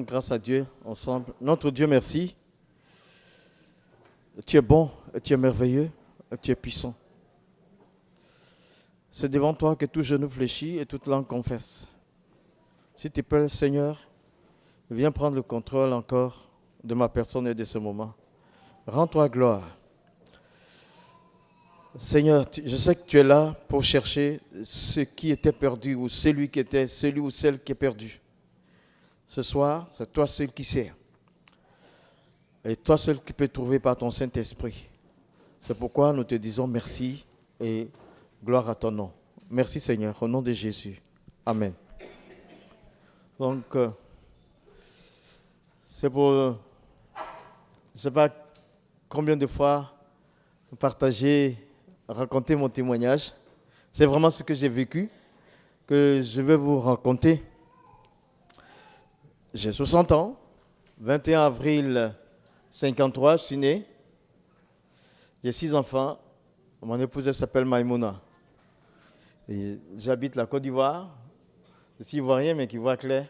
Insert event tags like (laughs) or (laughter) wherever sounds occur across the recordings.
Grâce à Dieu ensemble. Notre Dieu, merci. Tu es bon, tu es merveilleux, tu es puissant. C'est devant toi que tout genou fléchit et toute langue confesse. Si tu peux, Seigneur, viens prendre le contrôle encore de ma personne et de ce moment. Rends-toi gloire. Seigneur, je sais que tu es là pour chercher ce qui était perdu ou celui qui était, celui ou celle qui est perdu. Ce soir, c'est toi seul qui sais. Et toi seul qui peux trouver par ton Saint-Esprit. C'est pourquoi nous te disons merci et gloire à ton nom. Merci Seigneur, au nom de Jésus. Amen. Donc, euh, c'est pour, je ne sais pas combien de fois partager, raconter mon témoignage. C'est vraiment ce que j'ai vécu que je vais vous raconter. J'ai 60 ans, 21 avril 53, je suis né. J'ai six enfants. Mon épouse s'appelle Maïmouna. J'habite la Côte d'Ivoire. Je suis ivoirien, mais qui voit clair.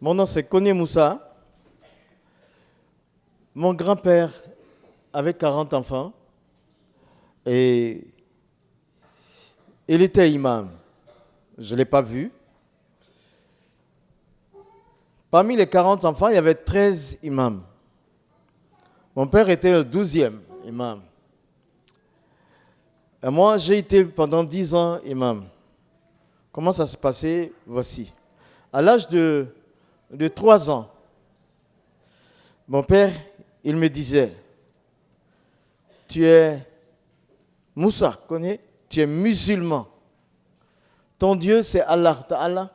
Mon nom c'est Kone Moussa. Mon grand-père avait 40 enfants et il était imam. Je ne l'ai pas vu. Parmi les 40 enfants, il y avait 13 imams. Mon père était le 12e imam. Et moi, j'ai été pendant 10 ans imam. Comment ça se passait? Voici. À l'âge de de trois ans, mon père, il me disait, tu es Moussa, connais, tu es musulman. Ton Dieu, c'est Allah.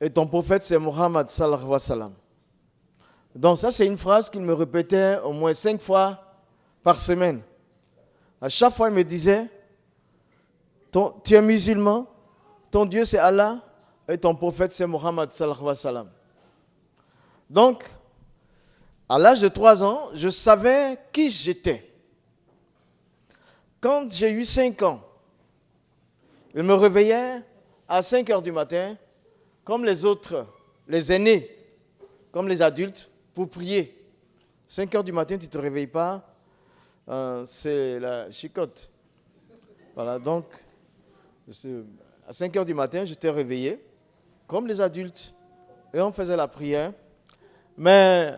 Et ton prophète, c'est Muhammad sallallahu wa sallam. Donc ça, c'est une phrase qu'il me répétait au moins cinq fois par semaine. À chaque fois, il me disait, tu es musulman, ton Dieu, c'est Allah, et ton prophète c'est Mohammed sallallahu Donc, à l'âge de 3 ans, je savais qui j'étais. Quand j'ai eu 5 ans, il me réveillait à 5 heures du matin, comme les autres, les aînés, comme les adultes, pour prier. 5 heures du matin, tu ne te réveilles pas, euh, c'est la chicote. Voilà, donc, à 5 heures du matin, j'étais réveillé comme les adultes, et on faisait la prière. Mais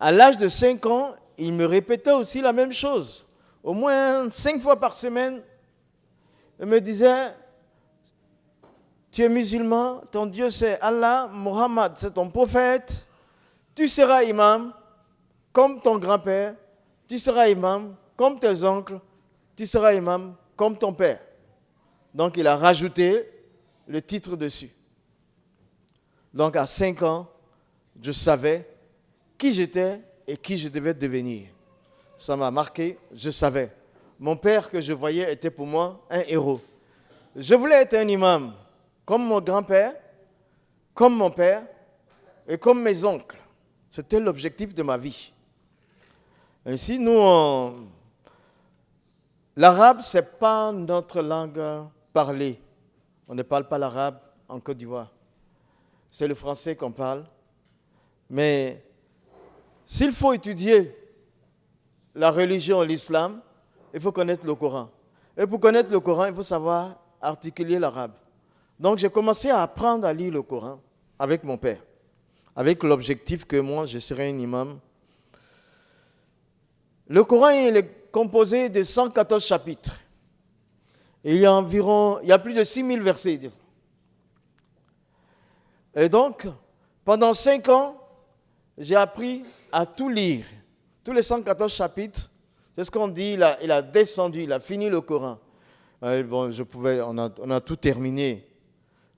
à l'âge de 5 ans, il me répétait aussi la même chose. Au moins 5 fois par semaine, me disait, tu es musulman, ton Dieu c'est Allah, Muhammad c'est ton prophète, tu seras imam comme ton grand-père, tu seras imam comme tes oncles, tu seras imam comme ton père. Donc il a rajouté le titre dessus. Donc à 5 ans, je savais qui j'étais et qui je devais devenir. Ça m'a marqué, je savais. Mon père que je voyais était pour moi un héros. Je voulais être un imam, comme mon grand-père, comme mon père et comme mes oncles. C'était l'objectif de ma vie. Ainsi, nous, l'arabe, ce n'est pas notre langue parlée. On ne parle pas l'arabe en Côte d'Ivoire c'est le français qu'on parle. Mais s'il faut étudier la religion, l'islam, il faut connaître le Coran. Et pour connaître le Coran, il faut savoir articuler l'arabe. Donc j'ai commencé à apprendre à lire le Coran avec mon père, avec l'objectif que moi, je serais un imam. Le Coran il est composé de 114 chapitres. il y a environ, il y a plus de 6000 versets. Et donc, pendant cinq ans, j'ai appris à tout lire. Les 114 chapitres, c'est ce qu'on dit, il a, descendu, il a fini le Coran. bon, je pouvais, on a, on a tout terminé.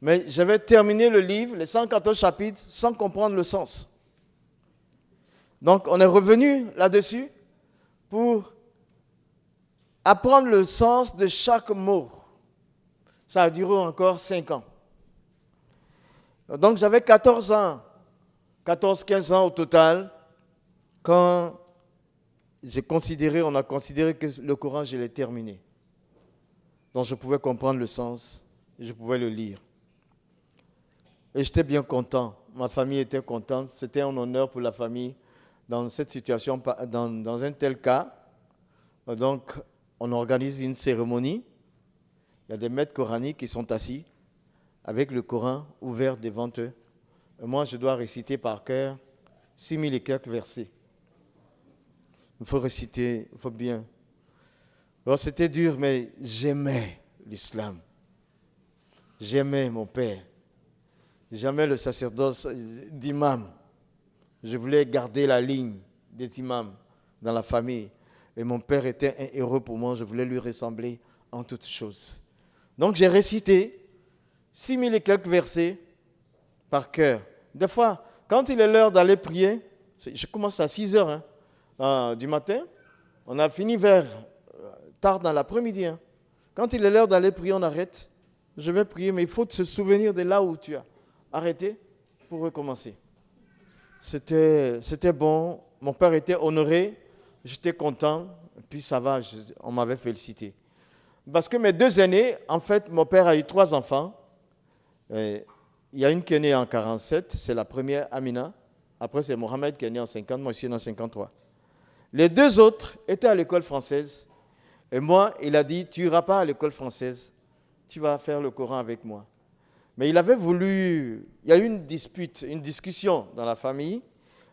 Mais j'avais terminé le livre, les 114 chapitres, sans comprendre le sens. Donc, on est revenu là-dessus pour apprendre le sens de chaque mot. Ça a duré encore cinq ans. Donc j'avais 14 ans, 14-15 ans au total, quand j'ai considéré, on a considéré que le Coran, je l'ai terminé. Donc je pouvais comprendre le sens je pouvais le lire. Et j'étais bien content. Ma famille était contente. C'était un honneur pour la famille dans cette situation, dans, dans un tel cas. Donc, on organise une cérémonie. Il y a des maîtres coraniques qui sont assis avec le Coran ouvert devant eux. Et moi, je dois réciter par cœur 6000 et quelques versets. Il faut réciter, il faut bien. Alors, c'était dur, mais j'aimais l'islam. J'aimais mon père. J'aimais le sacerdoce d'imam. Je voulais garder la ligne des imams dans la famille. Et mon père était un héros pour moi. Je voulais lui ressembler en toutes choses. Donc j'ai récité six mille et quelques versets par cœur. Des fois, quand il est l'heure d'aller prier, je commence à 6 heures hein, euh, du matin. On a fini vers euh, tard dans l'après-midi. Hein. Quand il est l'heure d'aller prier, on arrête. Je vais prier, mais il faut se souvenir de là où tu as arrêté pour recommencer. C'était bon. Mon père était honoré. J'étais content. puis ça va, on m'avait félicité. Parce que mes deux aînés, en fait, mon père a eu trois enfants. il y a une qui est née en 47, c'est la première, Amina. Après, c'est Mohamed qui est né en 50, moi je suis en 53. Les deux autres étaient à l'école française. Et moi, il a dit, tu n'iras pas à l'école française, tu vas faire le Coran avec moi. Mais il avait voulu, il y a eu une dispute, une discussion dans la famille.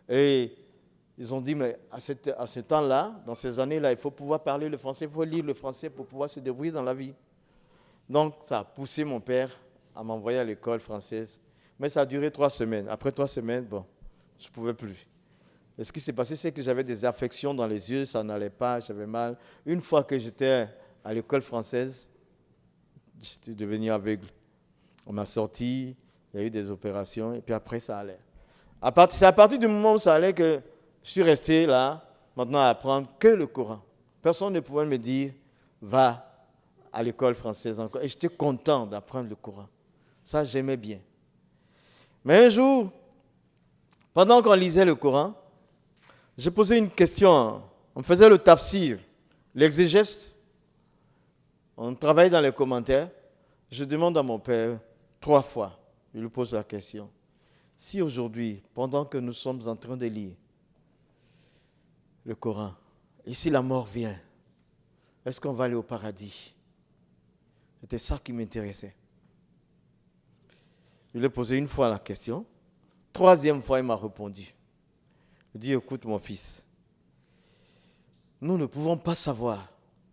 Et ils ont dit, mais à, ce temps-là, dans ces années-là, il faut pouvoir parler le français, il faut lire le français pour pouvoir se débrouiller dans la vie. Donc, ça a poussé mon père à m'envoyer à l'école française. Mais ça a duré trois semaines. Après trois semaines, bon, je ne pouvais plus. Et ce qui s'est passé, c'est que j'avais des affections dans les yeux, ça n'allait pas, j'avais mal. Une fois que j'étais à l'école française, j'étais devenu aveugle. On m'a sorti, il y a eu des opérations, et puis après, ça allait. C'est à partir du moment où ça allait que je suis resté là, maintenant à apprendre que le Coran. Personne ne pouvait me dire, va à l'école française encore. Et j'étais content d'apprendre le Coran. Ça, j'aimais bien. Mais un jour, pendant qu'on lisait le Coran, j'ai posé une question. On faisait le tafsir, l'exégèse. On travaillait dans les commentaires. Je demande à mon père trois fois, je lui pose la question. Si aujourd'hui, pendant que nous sommes en train de lire, le Coran. Et si la mort vient, est-ce qu'on va aller au paradis? C'était ça qui m'intéressait. Je lui ai posé une fois la question. Troisième fois, il m'a répondu. Dit, écoute mon fils, nous ne pouvons pas savoir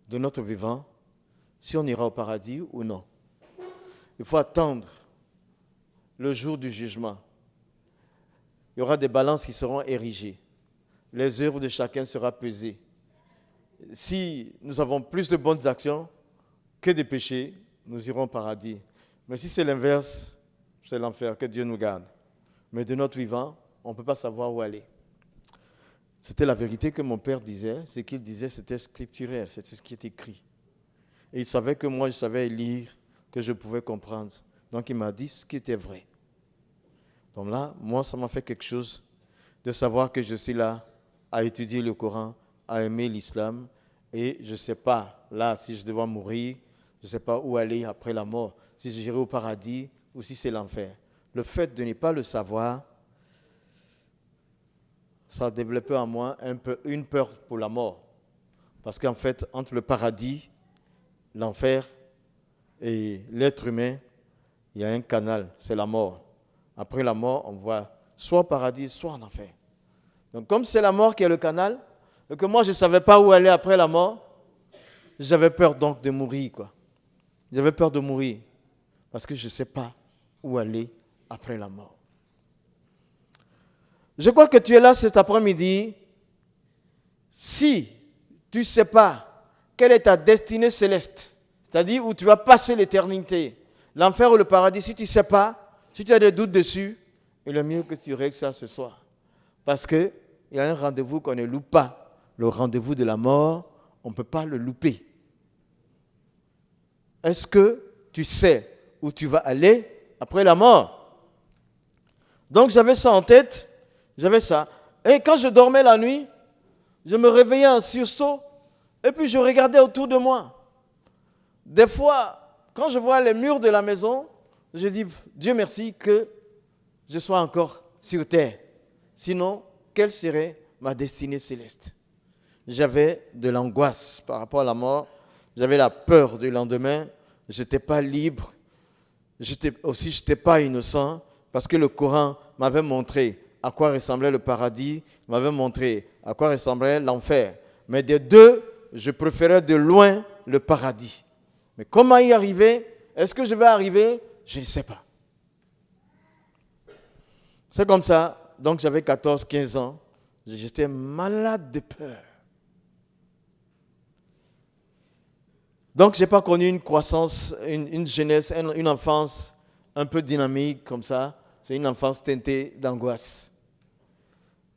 de notre vivant si on ira au paradis ou non. Il faut attendre le jour du jugement. Il y aura des balances qui seront érigées les œuvres de chacun sera pesées. Si nous avons plus de bonnes actions que de péchés, nous irons au paradis. Mais si c'est l'inverse, c'est l'enfer, que Dieu nous garde. Mais de notre vivant, on ne peut pas savoir où aller. C'était la vérité que mon père disait. Ce qu'il disait, c'était scripturaire, c'était ce qui est écrit. Et il savait que moi, je savais lire, que je pouvais comprendre. Donc il m'a dit ce qui était vrai. Donc là, moi, ça m'a fait quelque chose de savoir que je suis là à étudier le Coran, à aimer l'islam. Et je ne sais pas, là, si je devais mourir, je ne sais pas où aller après la mort, si j'irai au paradis ou si c'est l'enfer. Le fait de ne pas le savoir, ça a développé en moi une peur pour la mort. Parce qu'en fait, entre le paradis, l'enfer et l'être humain, il y a un canal, c'est la mort. Après la mort, on voit soit au paradis, soit en enfer. Donc comme c'est la mort qui est le canal, et que moi je ne savais pas où aller après la mort, j'avais peur donc de mourir. quoi. J'avais peur de mourir parce que je ne sais pas où aller après la mort. Je crois que tu es là cet après-midi. Si tu ne sais pas quelle est ta destinée céleste, c'est-à-dire où tu vas passer l'éternité, l'enfer ou le paradis, si tu ne sais pas, si tu as des doutes dessus, il est mieux que tu règles ça ce soir. Parce qu'il y a un rendez-vous qu'on ne loupe pas. Le rendez-vous de la mort, on ne peut pas le louper. Est-ce que tu sais où tu vas aller après la mort? Donc j'avais ça en tête, j'avais ça. Et quand je dormais la nuit, je me réveillais en sursaut et puis je regardais autour de moi. Des fois, quand je vois les murs de la maison, je dis, Dieu merci que je sois encore sur terre. Sinon, quelle serait ma destinée céleste? J'avais de l'angoisse par rapport à la mort. J'avais la peur du lendemain. Je n'étais pas libre. J'étais aussi, je n'étais pas innocent parce que le Coran m'avait montré à quoi ressemblait le paradis, m'avait montré à quoi ressemblait l'enfer. Mais des deux, je préférais de loin le paradis. Mais comment y arriver? Est-ce que je vais arriver? Je ne sais pas. C'est comme ça. Donc j'avais 14, 15 ans. J'étais malade de peur. Donc je n'ai pas connu une croissance, une, jeunesse, une enfance un peu dynamique comme ça. C'est une enfance teintée d'angoisse.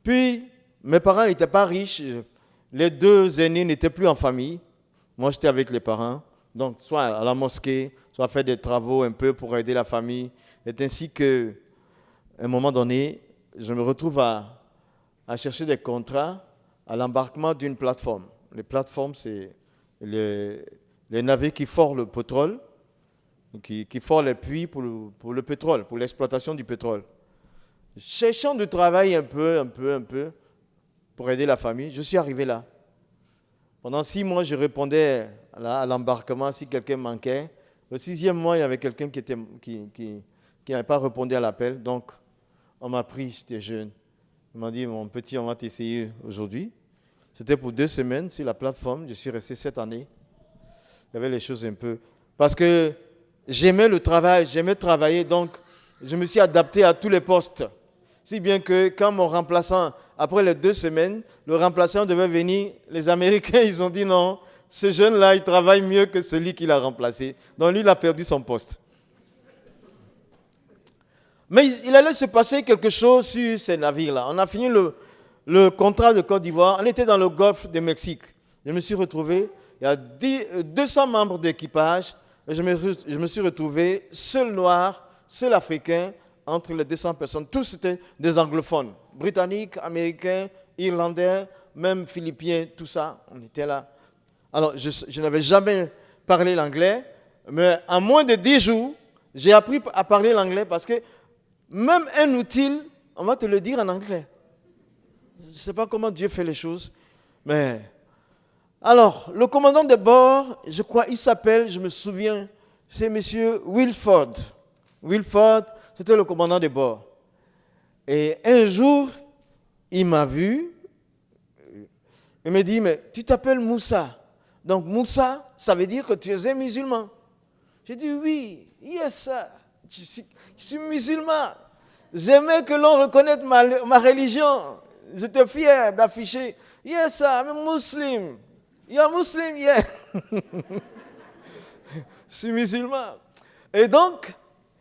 Puis, mes parents n'étaient pas riches. Les deux aînés n'étaient plus en famille. Moi, j'étais avec les parents. Donc, soit à la mosquée, soit faire des travaux un peu pour aider la famille. C'est ainsi que, à un moment donné, je me retrouve à, chercher des contrats à l'embarquement d'une plateforme. Les plateformes, c'est les, navires qui forent le pétrole, qui, qui forent les puits pour le pétrole, pour l'exploitation du pétrole cherchant de travail un peu, un peu, un peu, pour aider la famille, je suis arrivé là. Pendant six mois, je répondais à l'embarquement si quelqu'un manquait. Le sixième mois, il y avait quelqu'un qui n'avait pas répondu à l'appel. Donc, on m'a pris, j'étais jeune. Il m'a dit, mon petit, on va t'essayer aujourd'hui. C'était pour deux semaines sur la plateforme. Je suis resté sept années. Il y avait les choses un peu. Parce que j'aimais le travail, j'aimais travailler. Donc, je me suis adapté à tous les postes. Si bien que quand mon remplaçant, après les deux semaines, le remplaçant devait venir, les Américains, (laughs) ils ont dit non, ce jeune-là, il travaille mieux que celui qui l'a remplacé. Donc lui, il a perdu son poste. Mais il allait se passer quelque chose sur ces navires-là. On a fini le, le, contrat de Côte d'Ivoire. On était dans le golfe du Mexique. Je me suis retrouvé, il y a 200 membres d'équipage. Je me, je me suis retrouvé seul noir, seul africain, entre les 200 personnes, tous étaient des anglophones, britanniques, américains, irlandais, même philippiens, tout ça, on était là. Alors, je, n'avais jamais parlé l'anglais, mais en moins de 10 jours, j'ai appris à parler l'anglais parce que même un outil, on va te le dire en anglais. Je ne sais pas comment Dieu fait les choses, mais... Alors, le commandant de bord, je crois, il s'appelle, je me souviens, c'est M. Wilford. Wilford, c'était le commandant de bord. Et un jour, il m'a vu. Il me dit, mais tu t'appelles Moussa. Donc Moussa, ça veut dire que tu es un musulman. J'ai dit, oui, yes, sir. Je suis, musulman. J'aimais que l'on reconnaisse ma, ma religion. J'étais fier d'afficher, yes, sir, I'm a Muslim. You're Muslim, yeah. je suis musulman. Et donc,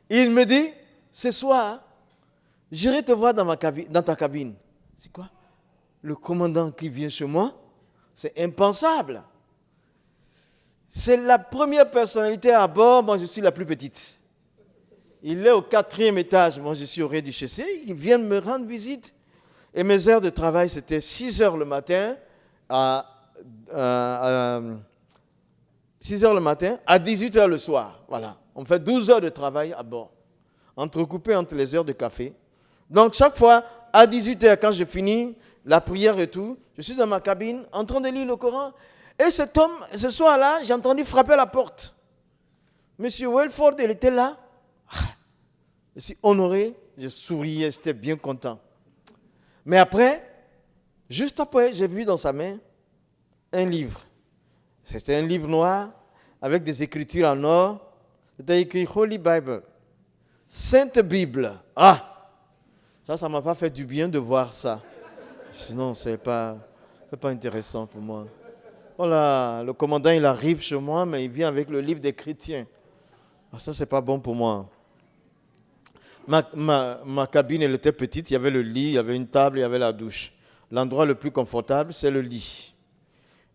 il me dit, ce soir, j'irai te voir dans, ma cabine, dans ta cabine. C'est quoi? Le commandant qui vient chez moi C'est impensable. C'est la première personnalité à bord, moi je suis la plus petite. Il est au quatrième étage, moi je suis au rez-du-chaussée, il vient me rendre visite. Et mes heures de travail, c'était 6 heures le matin à, 6 heures le matin à 18 heures le soir. Voilà. On fait 12 heures de travail à bord entrecoupé entre les heures de café. Donc chaque fois, à 18h, quand je finis la prière et tout, je suis dans ma cabine en train de lire le Coran. Et cet homme, ce soir-là, j'ai entendu frapper à la porte. Monsieur Welford, il était là. Je suis honoré, je souriais, j'étais bien content. Mais après, juste après, j'ai vu dans sa main un livre. C'était un livre noir avec des écritures en or. C'était écrit Holy Bible. Sainte Bible. Ah, ça, ça ne m'a pas fait du bien de voir ça. Sinon, ce n'est pas, pas intéressant pour moi. Voilà, le commandant, il arrive chez moi, mais il vient avec le livre des chrétiens. Ah, ça, c'est pas bon pour moi. Ma, ma, cabine, elle était petite. Il y avait le lit, il y avait une table, il y avait la douche. L'endroit le plus confortable, c'est le lit.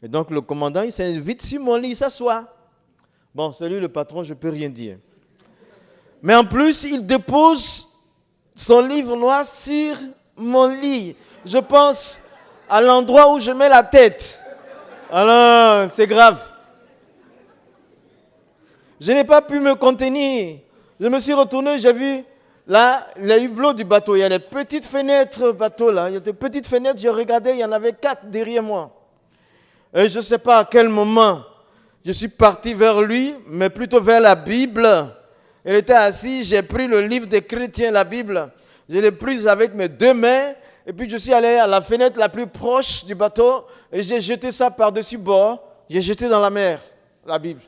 Et donc, le commandant, il s'invite sur mon lit, il s'assoit. Bon, salut le patron, je ne peux rien dire. Mais en plus, il dépose son livre noir sur mon lit. Je pense, à l'endroit où je mets la tête. Alors, c'est grave. Je n'ai pas pu me contenir. Je me suis retourné, j'ai vu là, les hublots du bateau. Il y a des petites fenêtres bateau là. Il y a des petites fenêtres, j'ai regardé, il y en avait quatre derrière moi. Et je ne sais pas à quel moment je suis parti vers lui, mais plutôt vers la Bible. Il était assis, j'ai pris le livre des chrétiens, la Bible. Je l'ai prise avec mes deux mains. Et puis je suis allé à la fenêtre la plus proche du bateau et j'ai jeté ça par-dessus bord. J'ai jeté dans la mer, la Bible.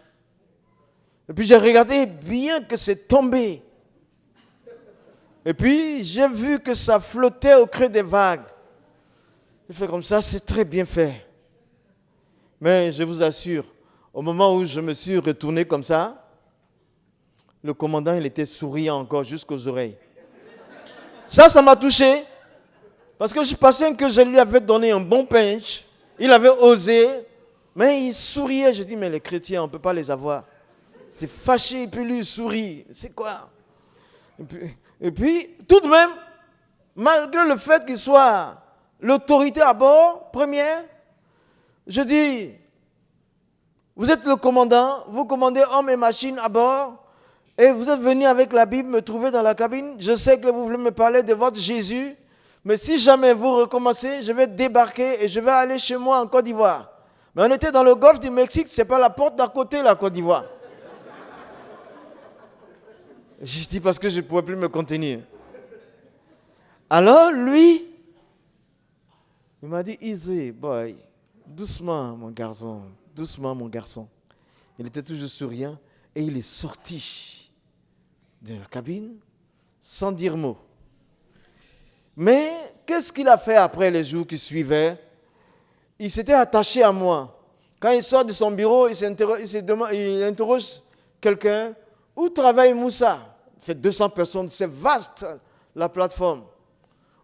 Et puis j'ai regardé bien que c'est tombé. Et puis j'ai vu que ça flottait au creux des vagues. J'ai fait comme ça, c'est très bien fait. Mais je vous assure, au moment où je me suis retourné comme ça, le commandant, il était souriant encore jusqu'aux oreilles. Ça, ça m'a touché. Parce que je pensais que je lui avais donné un bon pinch. Il avait osé. Mais il souriait. Je dis, mais les chrétiens, on ne peut pas les avoir. C'est fâché, et puis lui, il sourit. C'est quoi? Et puis, tout de même, malgré le fait qu'il soit l'autorité à bord, première, je dis, vous êtes le commandant, vous commandez hommes et machines à bord, et vous êtes venu avec la Bible me trouver dans la cabine. Je sais que vous voulez me parler de votre Jésus, mais si jamais vous recommencez, je vais débarquer et je vais aller chez moi en Côte d'Ivoire. Mais on était dans le golfe du Mexique, c'est pas la porte d'à côté, la Côte d'Ivoire. Je dis parce que je ne pouvais plus me contenir. Alors, lui, il m'a dit, easy, boy, doucement, mon garçon, doucement, mon garçon. Il était toujours souriant et il est sorti de la cabine sans dire mot. Mais qu'est-ce qu'il a fait après les jours qui suivaient? Il s'était attaché à moi. Quand il sort de son bureau, il, il interroge quelqu'un où travaille Moussa? C'est 200 personnes, c'est vaste la plateforme.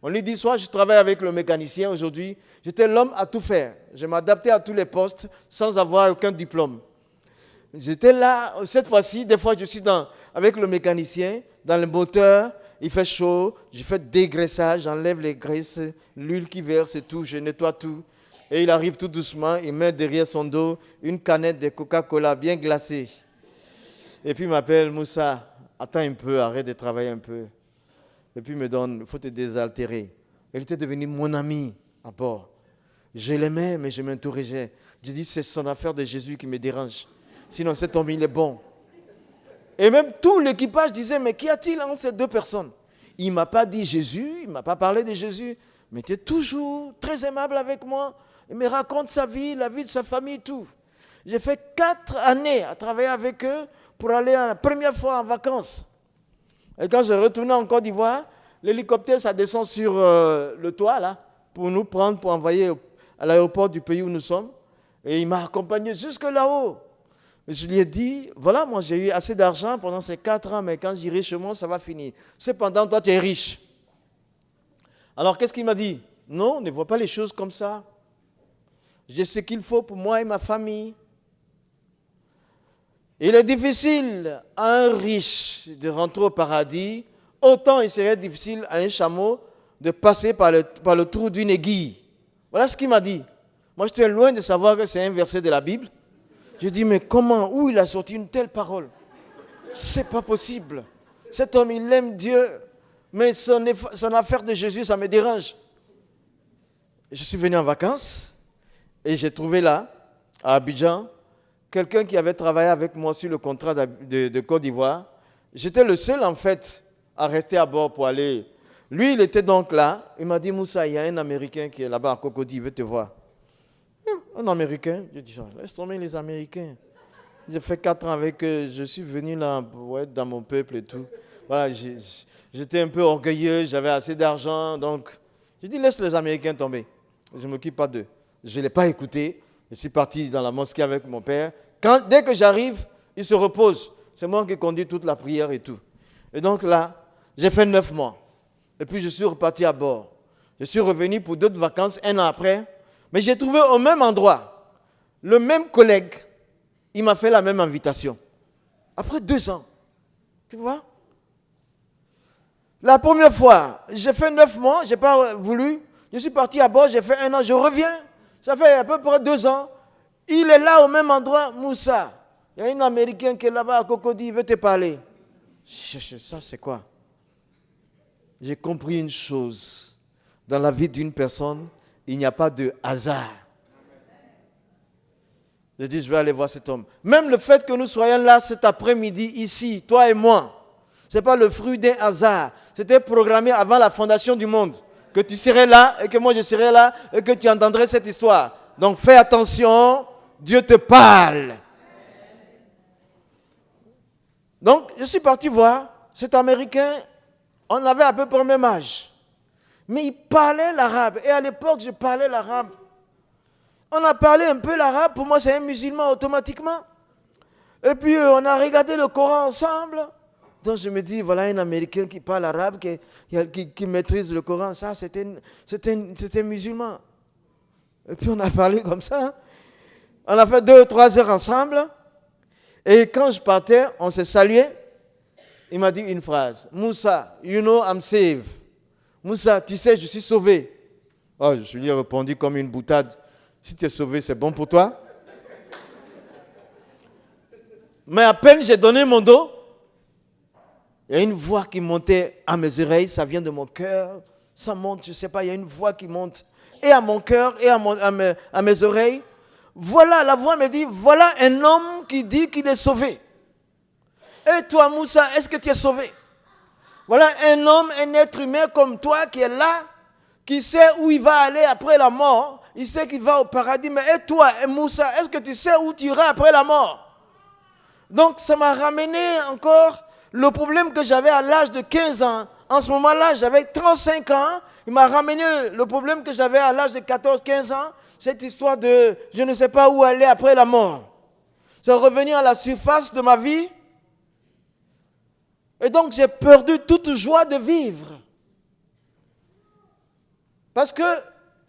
On lui dit soit je travaille avec le mécanicien aujourd'hui, j'étais l'homme à tout faire. Je m'adaptais à tous les postes sans avoir aucun diplôme. J'étais là, cette fois-ci, des fois je suis dans, avec le mécanicien, dans le moteur, il fait chaud, je fais dégraissage, j'enlève les graisses, l'huile qui verse et tout, je nettoie tout. Et il arrive tout doucement, il met derrière son dos une canette de Coca-Cola bien glacée. Et puis il m'appelle Moussa, attends un peu, arrête de travailler un peu. Et puis il me donne, il faut te désaltérer. Il était devenu mon ami à bord. Je l'aimais, mais je m'interrogeais. Je dis, c'est son affaire de Jésus qui me dérange. Sinon, cet homme, il est bon. Et même tout l'équipage disait, mais qu'y a-t-il entre ces deux personnes? Il ne m'a pas dit Jésus, il ne m'a pas parlé de Jésus, mais il était toujours très aimable avec moi. Il me raconte sa vie, la vie de sa famille, tout. J'ai fait quatre années à travailler avec eux pour aller la première fois en vacances. Et quand je retournais en Côte d'Ivoire, l'hélicoptère, ça descend sur euh, le toit, là, pour nous prendre, pour envoyer à l'aéroport du pays où nous sommes. Et il m'a accompagné jusque là-haut. Je lui ai dit, voilà, moi j'ai eu assez d'argent pendant ces quatre ans, mais quand j'irai chez moi, ça va finir. Cependant, toi, tu es riche. Alors, qu'est-ce qu'il m'a dit? Non, ne vois pas les choses comme ça. J'ai ce qu'il faut pour moi et ma famille. Il est difficile à un riche de rentrer au paradis, autant il serait difficile à un chameau de passer par le, par le trou d'une aiguille. Voilà ce qu'il m'a dit. Moi, j'étais loin de savoir que c'est un verset de la Bible. Je dis, mais comment, où il a sorti une telle parole? C'est pas possible. Cet homme, il aime Dieu, mais son, son affaire de Jésus, ça me dérange. Je suis venu en vacances et j'ai trouvé là, à Abidjan, quelqu'un qui avait travaillé avec moi sur le contrat de, Côte d'Ivoire. J'étais le seul, en fait, à rester à bord pour aller. Lui, il était donc là. Il m'a dit, Moussa, il y a un Américain qui est là-bas à Cocody, il veut te voir. Hum, un Américain? J'ai dit, laisse tomber les Américains. J'ai fait quatre ans avec eux. Je suis venu là pour être dans mon peuple et tout. Voilà, j'étais un peu orgueilleux, j'avais assez d'argent. Donc, j'ai dit, laisse les Américains tomber. Je ne m'occupe pas d'eux. Je ne l'ai pas écouté. Je suis parti dans la mosquée avec mon père. Dès que j'arrive, il se repose. C'est moi qui conduis toute la prière et tout. Et donc là, j'ai fait neuf mois. Et puis je suis reparti à bord. Je suis revenu pour d'autres vacances un an après. Mais j'ai trouvé au même endroit le même collègue. Il m'a fait la même invitation. Après deux ans. Tu vois? La première fois, j'ai fait neuf mois, je n'ai pas voulu. Je suis parti à bord, j'ai fait un an, je reviens. Ça fait à peu près deux ans. Il est là au même endroit, Moussa. Il y a un Américain qui est là-bas à Cocody, il veut te parler. Ça, c'est quoi? J'ai compris une chose. Dans la vie d'une personne, il n'y a pas de hasard. Je dis, je vais aller voir cet homme. Même le fait que nous soyons là cet après-midi, ici, toi et moi, ce n'est pas le fruit d'un hasard. C'était programmé avant la fondation du monde. Que tu serais là et que moi je serais là et que tu entendrais cette histoire. Donc fais attention, Dieu te parle. Donc je suis parti voir cet Américain, on avait à peu près le même âge. Mais il parlait l'arabe. Et à l'époque, je parlais l'arabe. On a parlé un peu l'arabe, pour moi c'est un musulman automatiquement. Et puis euh, on a regardé le Coran ensemble. Donc je me dis, voilà un Américain qui parle arabe, qui, qui, maîtrise le Coran, ça c'était un musulman. Et puis on a parlé comme ça. On a fait deux trois heures ensemble. Et quand je partais, on s'est salué. Il m'a dit une phrase. Moussa, you know I'm saved. Moussa, tu sais, je suis sauvé. Oh, je lui ai répondu comme une boutade. Si tu es sauvé, c'est bon pour toi. Mais à peine j'ai donné mon dos, il y a une voix qui montait à mes oreilles, ça vient de mon cœur, ça monte, je ne sais pas, il y a une voix qui monte et à mon cœur et à, mes, oreilles. Voilà, la voix me dit, voilà un homme qui dit qu'il est sauvé. Et toi, Moussa, est-ce que tu es sauvé? Voilà un homme, un être humain comme toi qui est là, qui sait où il va aller après la mort, il sait qu'il va au paradis. Mais et toi, Moussa, est-ce que tu sais où tu iras après la mort? Donc ça m'a ramené encore le problème que j'avais à l'âge de 15 ans. En ce moment-là, j'avais 35 ans. Il m'a ramené le problème que j'avais à l'âge de 14-15 ans. Cette histoire de je ne sais pas où aller après la mort. C'est revenu à la surface de ma vie. Et donc j'ai perdu toute joie de vivre. Parce que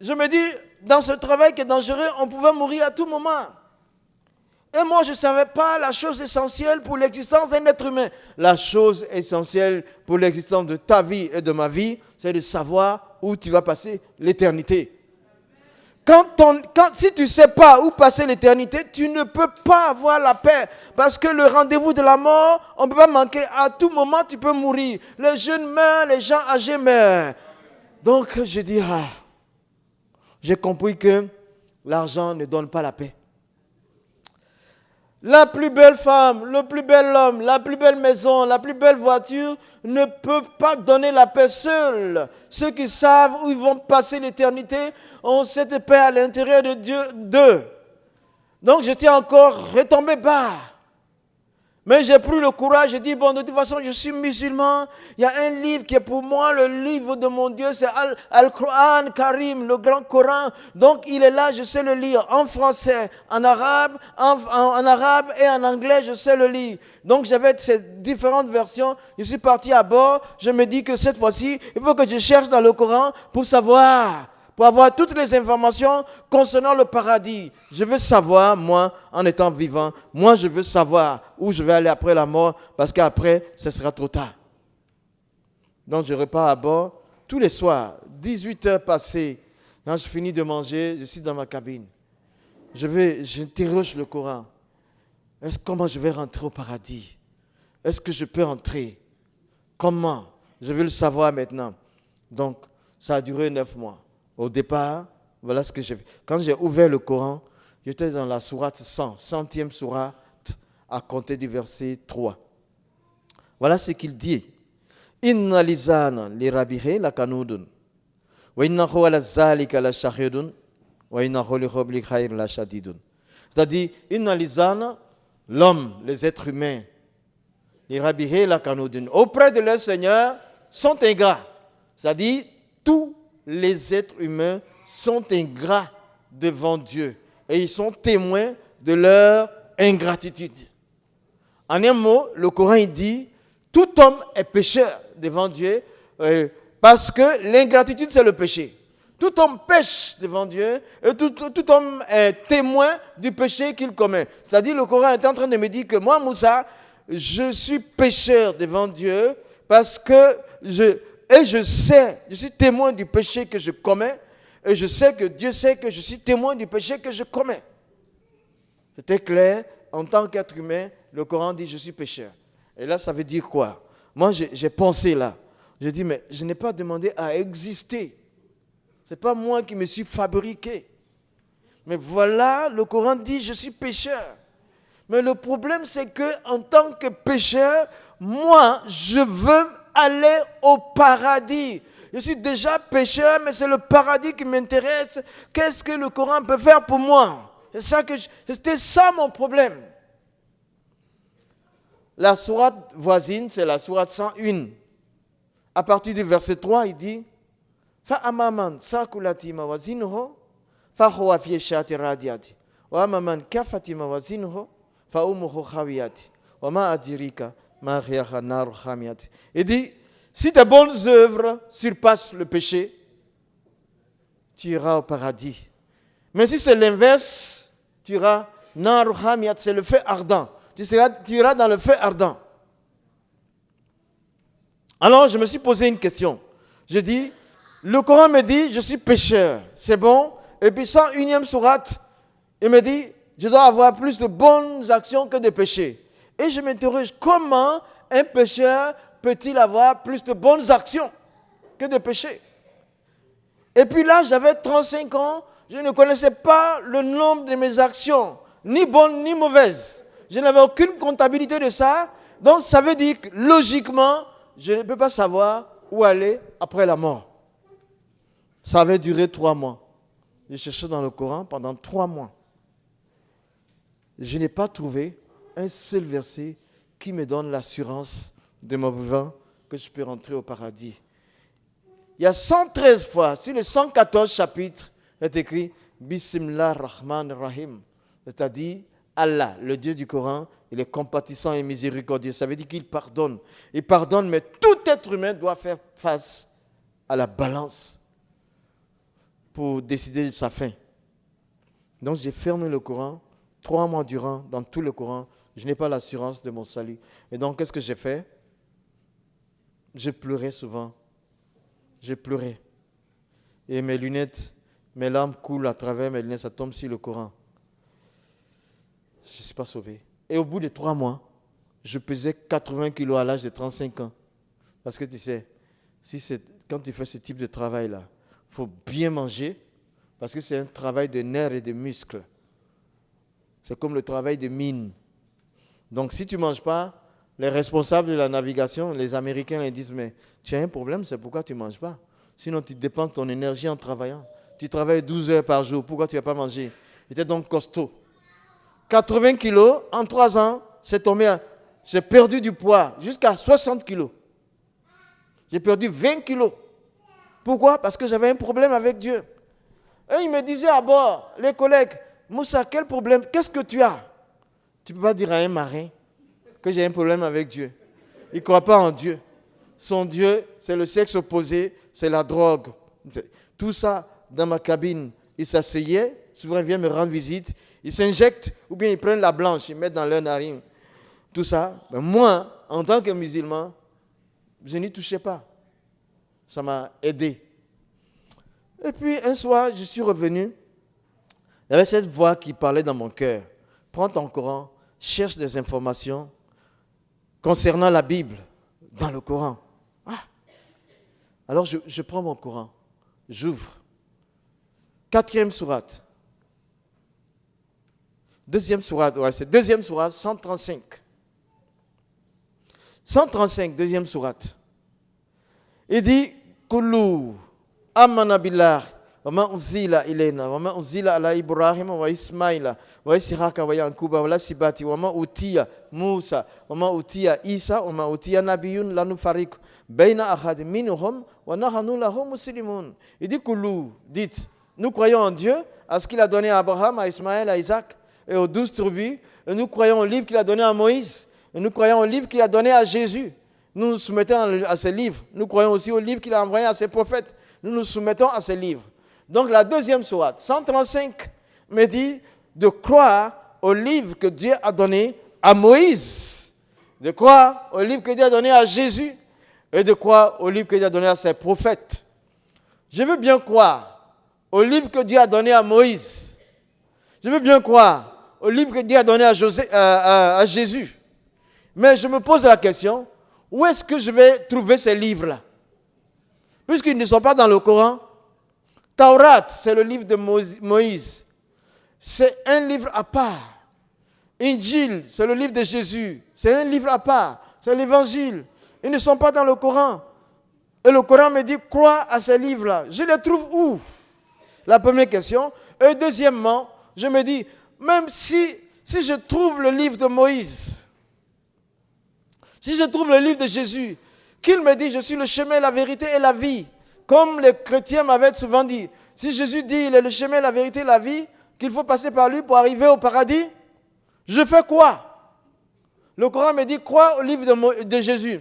je me dis, dans ce travail qui est dangereux, on pouvait mourir à tout moment. Et moi, je ne savais pas la chose essentielle pour l'existence d'un être humain. La chose essentielle pour l'existence de ta vie et de ma vie, c'est de savoir où tu vas passer l'éternité. Quand, si tu ne sais pas où passer l'éternité, tu ne peux pas avoir la paix. Parce que le rendez-vous de la mort, on ne peut pas manquer. À tout moment, tu peux mourir. Les jeunes meurent, les gens âgés meurent. Donc, je dis, ah, j'ai compris que l'argent ne donne pas la paix. La plus belle femme, le plus bel homme, la plus belle maison, la plus belle voiture ne peuvent pas donner la paix seuls. Ceux qui savent où ils vont passer l'éternité ont cette paix à l'intérieur de Dieu d'eux. Donc je tiens encore retomber bas. Mais j'ai pris le courage, j'ai dit, bon, de toute façon, je suis musulman. Il y a un livre qui est pour moi le livre de mon Dieu, c'est Al-Quran Karim, le grand Coran. Donc, il est là, je sais le lire en français, en arabe, en, en arabe et en anglais, je sais le lire. Donc, j'avais ces différentes versions. Je suis parti à bord. Je me dis que cette fois-ci, il faut que je cherche dans le Coran pour savoir pour avoir toutes les informations concernant le paradis. Je veux savoir, moi, en étant vivant, moi, je veux savoir où je vais aller après la mort, parce qu'après, ce sera trop tard. Donc, je repars à bord tous les soirs, 18 heures passées. Quand je finis de manger, je suis dans ma cabine. Je vais, j'interroge le Coran. Est-ce comment je vais rentrer au paradis? Est-ce que je peux entrer? Comment? Je veux le savoir maintenant. Donc, ça a duré neuf mois. Au départ, voilà ce que j'ai fait. Quand j'ai ouvert le Coran, j'étais dans la sourate 100, centième sourate, à compter du verset 3. Voilà ce qu'il dit. Inna lizana li la kanudun. Wa ala. Wa khair la. C'est-à-dire, inna l'homme, les êtres humains, li la kanudun. Auprès de leur Seigneur, sont ingrats. C'est-à-dire, tout les êtres humains sont ingrats devant Dieu et ils sont témoins de leur ingratitude. En un mot, le Coran dit, tout homme est pécheur devant Dieu euh, parce que l'ingratitude, c'est le péché. Tout homme pêche devant Dieu et tout, tout homme est témoin du péché qu'il commet. C'est-à-dire, le Coran est en train de me dire que moi, Moussa, je suis pécheur devant Dieu parce que je, et je sais, je suis témoin du péché que je commets, Et je sais que Dieu sait que je suis témoin du péché que je commets. C'était clair, en tant qu'être humain, le Coran dit je suis pécheur. Et là, ça veut dire quoi? Moi, j'ai pensé là. Je dis, mais je n'ai pas demandé à exister. Ce n'est pas moi qui me suis fabriqué. Mais voilà, le Coran dit, je suis pécheur. Mais le problème, c'est que en tant que pécheur, moi, je veux aller au paradis. Je suis déjà pécheur, mais c'est le paradis qui m'intéresse. Qu'est-ce que le Coran peut faire pour moi? C'était ça mon problème. La sourate voisine, c'est la sourate 101. À partir du verset 3, il dit Fa amaman sakulati mawazinuhu huwa fi shati radiati wa amaman kafati mawazinuhu fa umuhu khawiyati wa Il dit si tes bonnes œuvres surpassent le péché, tu iras au paradis. Mais si c'est l'inverse, tu iras c'est le feu ardent tu, seras, iras dans le feu ardent. Alors je me suis posé une question. Je dis, le Coran me dit, je suis pécheur, c'est bon? Et puis 101e sourate, il me dit, je dois avoir plus de bonnes actions que de péchés. Et je m'interroge, comment un pécheur peut-il avoir plus de bonnes actions que de péchés? Et puis là, j'avais 35 ans, je ne connaissais pas le nombre de mes actions, ni bonnes ni mauvaises. Je n'avais aucune comptabilité de ça. Donc ça veut dire que logiquement, je ne peux pas savoir où aller après la mort. Ça avait duré trois mois. J'ai cherché dans le Coran pendant trois mois. Je n'ai pas trouvé un seul verset qui me donne l'assurance de mon vivant que je peux rentrer au paradis. Il y a 113 fois, sur les 114 chapitres, est écrit Bismillah Rahman Rahim, c'est-à-dire Allah, le Dieu du Coran, il est compatissant et miséricordieux. Ça veut dire qu'il pardonne. Il pardonne, mais tout être humain doit faire face à la balance pour décider de sa fin. Donc j'ai fermé le Coran trois mois durant, dans tout le Coran. Je n'ai pas l'assurance de mon salut. Et donc qu'est-ce que j'ai fait? J'ai pleuré souvent. J'ai pleuré. Et mes lunettes, mes larmes coulent à travers mes lunettes, ça tombe sur le Coran je ne suis pas sauvé. Et au bout de trois mois, je pesais 80 kilos à l'âge de 35 ans. Parce que tu sais, si quand tu fais ce type de travail-là, il faut bien manger, parce que c'est un travail de nerfs et de muscles. C'est comme le travail de mine. Donc si tu ne manges pas, les responsables de la navigation, les Américains, ils disent, mais tu as un problème, c'est pourquoi tu ne manges pas? Sinon, tu dépends de ton énergie en travaillant. Tu travailles 12 heures par jour, pourquoi tu ne vas pas manger? J'étais donc costaud. 80 kilos, en 3 ans, c'est tombé J'ai perdu du poids jusqu'à 60 kilos. J'ai perdu 20 kilos. Pourquoi? Parce que j'avais un problème avec Dieu. Et il me disait à bord, les collègues, Moussa, quel problème? Qu'est-ce que tu as? Tu ne peux pas dire à un marin que j'ai un problème avec Dieu. Il ne croit pas en Dieu. Son Dieu, c'est le sexe opposé, c'est la drogue. Tout ça dans ma cabine. Il s'asseyait, souvent il vient me rendre visite, ils s'injectent ou bien ils prennent la blanche, ils mettent dans leur narine. Tout ça. Moi, en tant que musulman, je n'y touchais pas. Ça m'a aidé. Et puis un soir, je suis revenu. Il y avait cette voix qui parlait dans mon cœur. Prends ton Coran, cherche des informations concernant la Bible dans le Coran. Ah. Alors je, prends mon Coran, j'ouvre. Quatrième sourate. Deuxième sourate, c'est deuxième sourate, 135. 135, deuxième sourate. Il dit, Kulu, amana wa Ishaqa wa Yankuba wa Lasibati, wa ma utiya Musa, wa ma utiya Isa, wa ma utiya nabiyun lanu fariq, bayna ahad minhum, wa nahanu lahum muslimun. Il dit, dites, nous croyons en Dieu, à ce qu'il a donné à Abraham, à Ismaël, à Isaac, et aux douze tribus. Et nous croyons au livre qu'il a donné à Moïse. Et nous croyons au livre qu'il a donné à Jésus. Nous nous soumettons à ces livres. Nous croyons aussi au livre qu'il a envoyé à ses prophètes. Nous nous soumettons à ces livres. Donc la deuxième sourate, 135, me dit de croire au livre que Dieu a donné à Moïse, de croire au livre que Dieu a donné à Jésus et de croire au livre que Dieu a donné à ses prophètes. Je veux bien croire au livre que Dieu a donné à Moïse. Je veux bien croire au livre que Dieu a donné à, à, à Jésus. Mais je me pose la question, où est-ce que je vais trouver ces livres-là? Puisqu'ils ne sont pas dans le Coran. Taurat, c'est le livre de Moïse. C'est un livre à part. Injil, c'est le livre de Jésus. C'est un livre à part. C'est l'évangile. Ils ne sont pas dans le Coran. Et le Coran me dit, crois à ces livres-là. Je les trouve où? La première question. Et deuxièmement, je me dis, même si, si je trouve le livre de Moïse, si je trouve le livre de Jésus, qu'il me dit, je suis le chemin, la vérité et la vie, comme les chrétiens m'avaient souvent dit, si Jésus dit, il est le chemin, la vérité la vie, qu'il faut passer par lui pour arriver au paradis, je fais quoi? Le Coran me dit, crois au livre de, Jésus.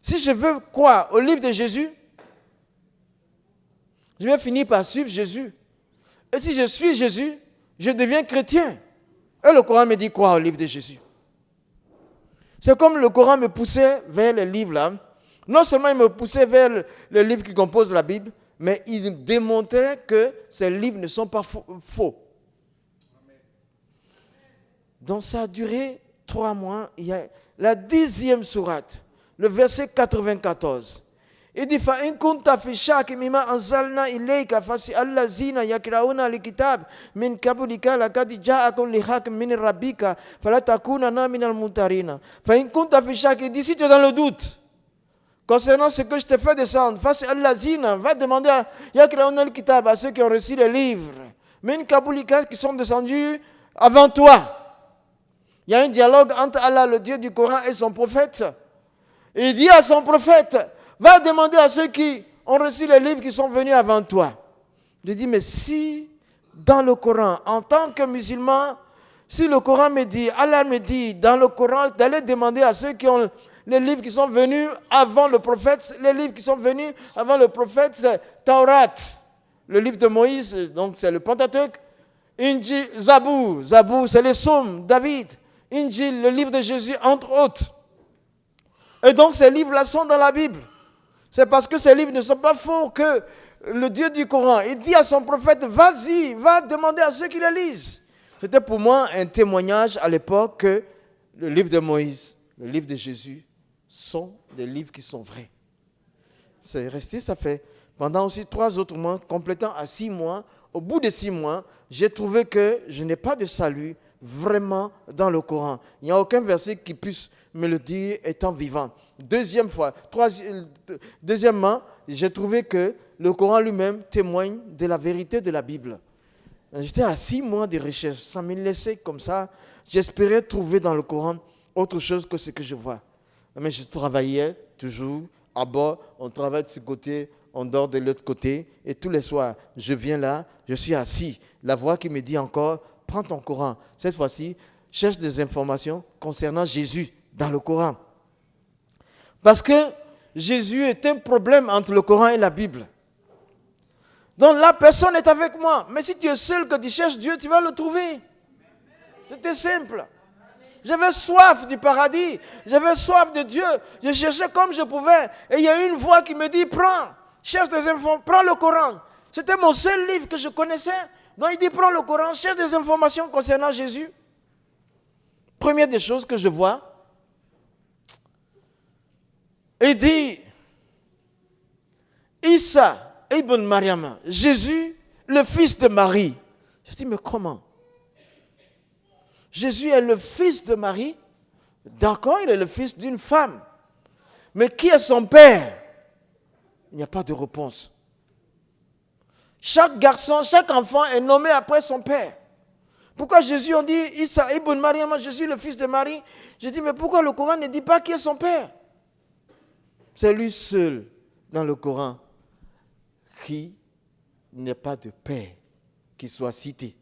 Si je veux croire au livre de Jésus, je vais finir par suivre Jésus. Et si je suis Jésus, je deviens chrétien. Et le Coran me dit quoi au livre de Jésus C'est comme le Coran me poussait vers le livre là. Non seulement il me poussait vers le, livre qui compose la Bible, mais il démontrait que ces livres ne sont pas faux. Donc ça a duré trois mois. Il y a la dixième sourate, le verset 94. Il dit fa in kunta fi shaki mimma anzalna ilayka fasi allazina yakrauna alkitab min qablika laqad ja'akum lihaq min rabbika fala takunana min almuntarina fa in kunta fi shaki d'ici tu es dans le doute concernant ce que je te fais descendre face allazina va demander à alkitab à ceux qui ont reçu les livres min qablika qui sont descendus avant toi il y a un dialogue entre Allah, le Dieu du Coran, et son prophète. il dit à son prophète, va demander à ceux qui ont reçu les livres qui sont venus avant toi. Je dis, mais si dans le Coran, en tant que musulman, si le Coran me dit, Allah me dit dans le Coran d'aller demander à ceux qui ont les livres qui sont venus avant le prophète, les livres qui sont venus avant le prophète, c'est Taurat, le livre de Moïse, donc c'est le Pentateuque, Inji, Zabou, Zabou, c'est les psaumes, David, Injil, le livre de Jésus, entre autres. Et donc ces livres-là sont dans la Bible. C'est parce que ces livres ne sont pas faux que le Dieu du Coran, il dit à son prophète, vas-y, va demander à ceux qui les lisent. C'était pour moi un témoignage à l'époque que le livre de Moïse, le livre de Jésus sont des livres qui sont vrais. C'est resté, ça fait pendant aussi trois autres mois, complétant à six mois. Au bout de six mois, j'ai trouvé que je n'ai pas de salut vraiment dans le Coran. Il n'y a aucun verset qui puisse me le dire étant vivant. Deuxième fois, deuxièmement, j'ai trouvé que le Coran lui-même témoigne de la vérité de la Bible. J'étais à six mois de recherche, sans me laisser comme ça. J'espérais trouver dans le Coran autre chose que ce que je vois. Mais je travaillais toujours à bord, on travaille de ce côté, on dort de l'autre côté, et tous les soirs, je viens là, je suis assis. La voix qui me dit encore, prends ton Coran. Cette fois-ci, cherche des informations concernant Jésus dans le Coran. Parce que Jésus est un problème entre le Coran et la Bible. Donc la personne est avec moi. Mais si tu es seul, que tu cherches Dieu, tu vas le trouver. C'était simple. J'avais soif du paradis. J'avais soif de Dieu. Je cherchais comme je pouvais. Et il y a une voix qui me dit, prends, cherche des informations, prends le Coran. C'était mon seul livre que je connaissais. Donc il dit, prends le Coran, cherche des informations concernant Jésus. Première des choses que je vois, il dit, Issa ibn Mariam, Jésus, le fils de Marie. Je dis, mais comment? Jésus est le fils de Marie. D'accord, il est le fils d'une femme. Mais qui est son père? Il n'y a pas de réponse. Chaque garçon, chaque enfant est nommé après son père. Pourquoi Jésus, on dit Issa ibn Mariam, Jésus le fils de Marie Je dis, mais pourquoi le Coran ne dit pas qui est son père? C'est lui seul dans le Coran qui n'est pas de père qui soit cité.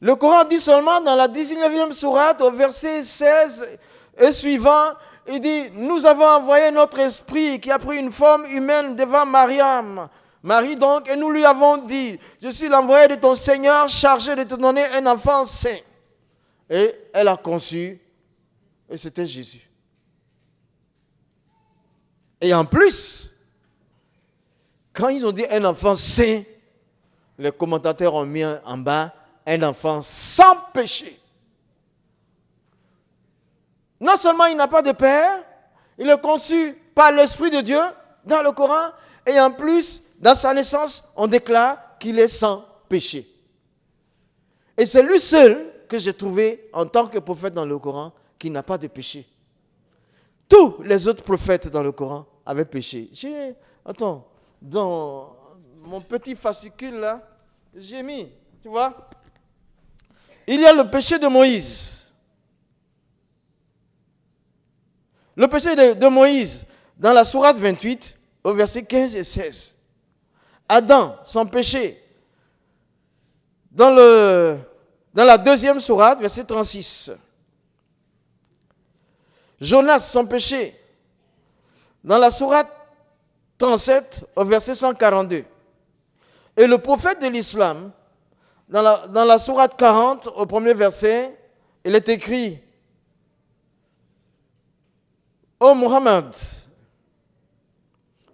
Le Coran dit seulement dans la 19e sourate, au verset 16 et suivant, il dit, nous avons envoyé notre esprit qui a pris une forme humaine devant Mariam Marie donc, et nous lui avons dit, je suis l'envoyé de ton Seigneur chargé de te donner un enfant saint. Et elle a conçu, et c'était Jésus. Et en plus, Quand ils ont dit un enfant saint, les commentateurs ont mis en bas un enfant sans péché. Non seulement il n'a pas de père, il est conçu par l'Esprit de Dieu dans le Coran, et en plus, dans sa naissance, on déclare qu'il est sans péché. Et c'est lui seul que j'ai trouvé en tant que prophète dans le Coran qui n'a pas de péché. Tous les autres prophètes dans le Coran avaient péché. J'ai, attends, dans mon petit fascicule là, j'ai mis, tu vois, il y a le péché de Moïse. Le péché de, Moïse, dans la sourate 28, au verset 15 et 16. Adam, son péché. Dans, dans la deuxième sourate, verset 36. Jonas, son péché. Dans la sourate 37, au verset 142. Et le prophète de l'islam, dans la, dans la sourate 40, au premier verset, il est écrit Oh Mohammed,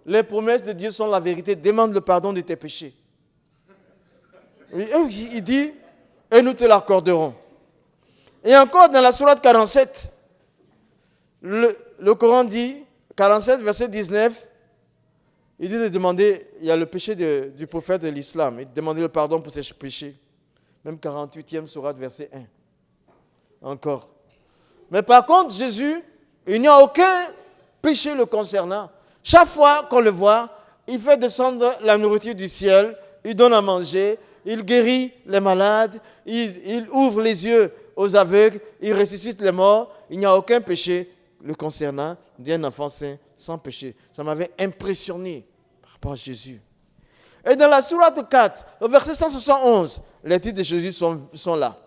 les promesses de Dieu sont la vérité. Demande le pardon de tes péchés. Il dit, et nous te l'accorderons. Et encore dans la sourate 47, le, Coran dit, 47, verset 19, il dit de demander, il y a le péché du prophète de l'islam, il demandait le pardon pour ses péchés. Même 48e sourate, verset 1. Encore. Mais par contre, Jésus, il n'y a aucun péché le concernant. Chaque fois qu'on le voit, il fait descendre la nourriture du ciel, il donne à manger, il guérit les malades, il, ouvre les yeux aux aveugles, il ressuscite les morts. Il n'y a aucun péché le concernant d'un enfant saint sans péché. Ça m'avait impressionné par rapport à Jésus. Et dans la sourate 4, au verset 171, les titres de Jésus sont, là.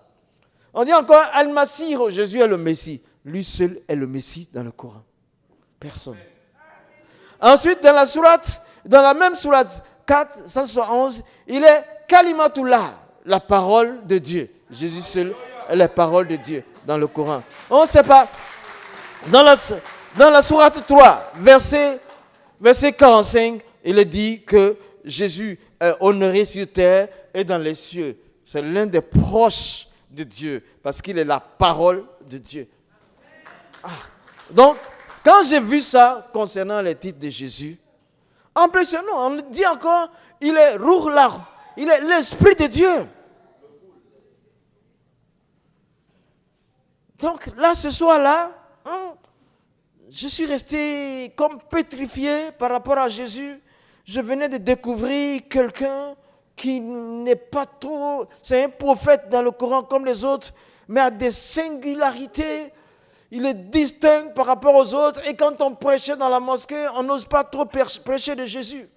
On dit encore Al-Masir, Jésus est le Messie. Lui seul est le Messie dans le Coran. Personne. Ensuite, dans la sourate, dans la même sourate 4, 171, il est Kalimatullah, la parole de Dieu. Jésus seul est la parole de Dieu dans le Coran. On ne sait pas. Dans la, dans la sourate 3, verset, verset 45, il est dit que Jésus est honoré sur terre et dans les cieux. C'est l'un des proches de Dieu parce qu'il est la parole de Dieu. Ah. Donc, quand j'ai vu ça concernant les titres de Jésus, impressionnant, on dit encore, il est Ruh il est l'Esprit de Dieu. Donc là, ce soir-là, hein, je suis resté comme pétrifié par rapport à Jésus. Je venais de découvrir quelqu'un qui n'est pas trop... C'est un prophète dans le Coran comme les autres, mais a des singularités il est distinct par rapport aux autres. Et quand on prêchait dans la mosquée, on n'ose pas trop prêcher de Jésus.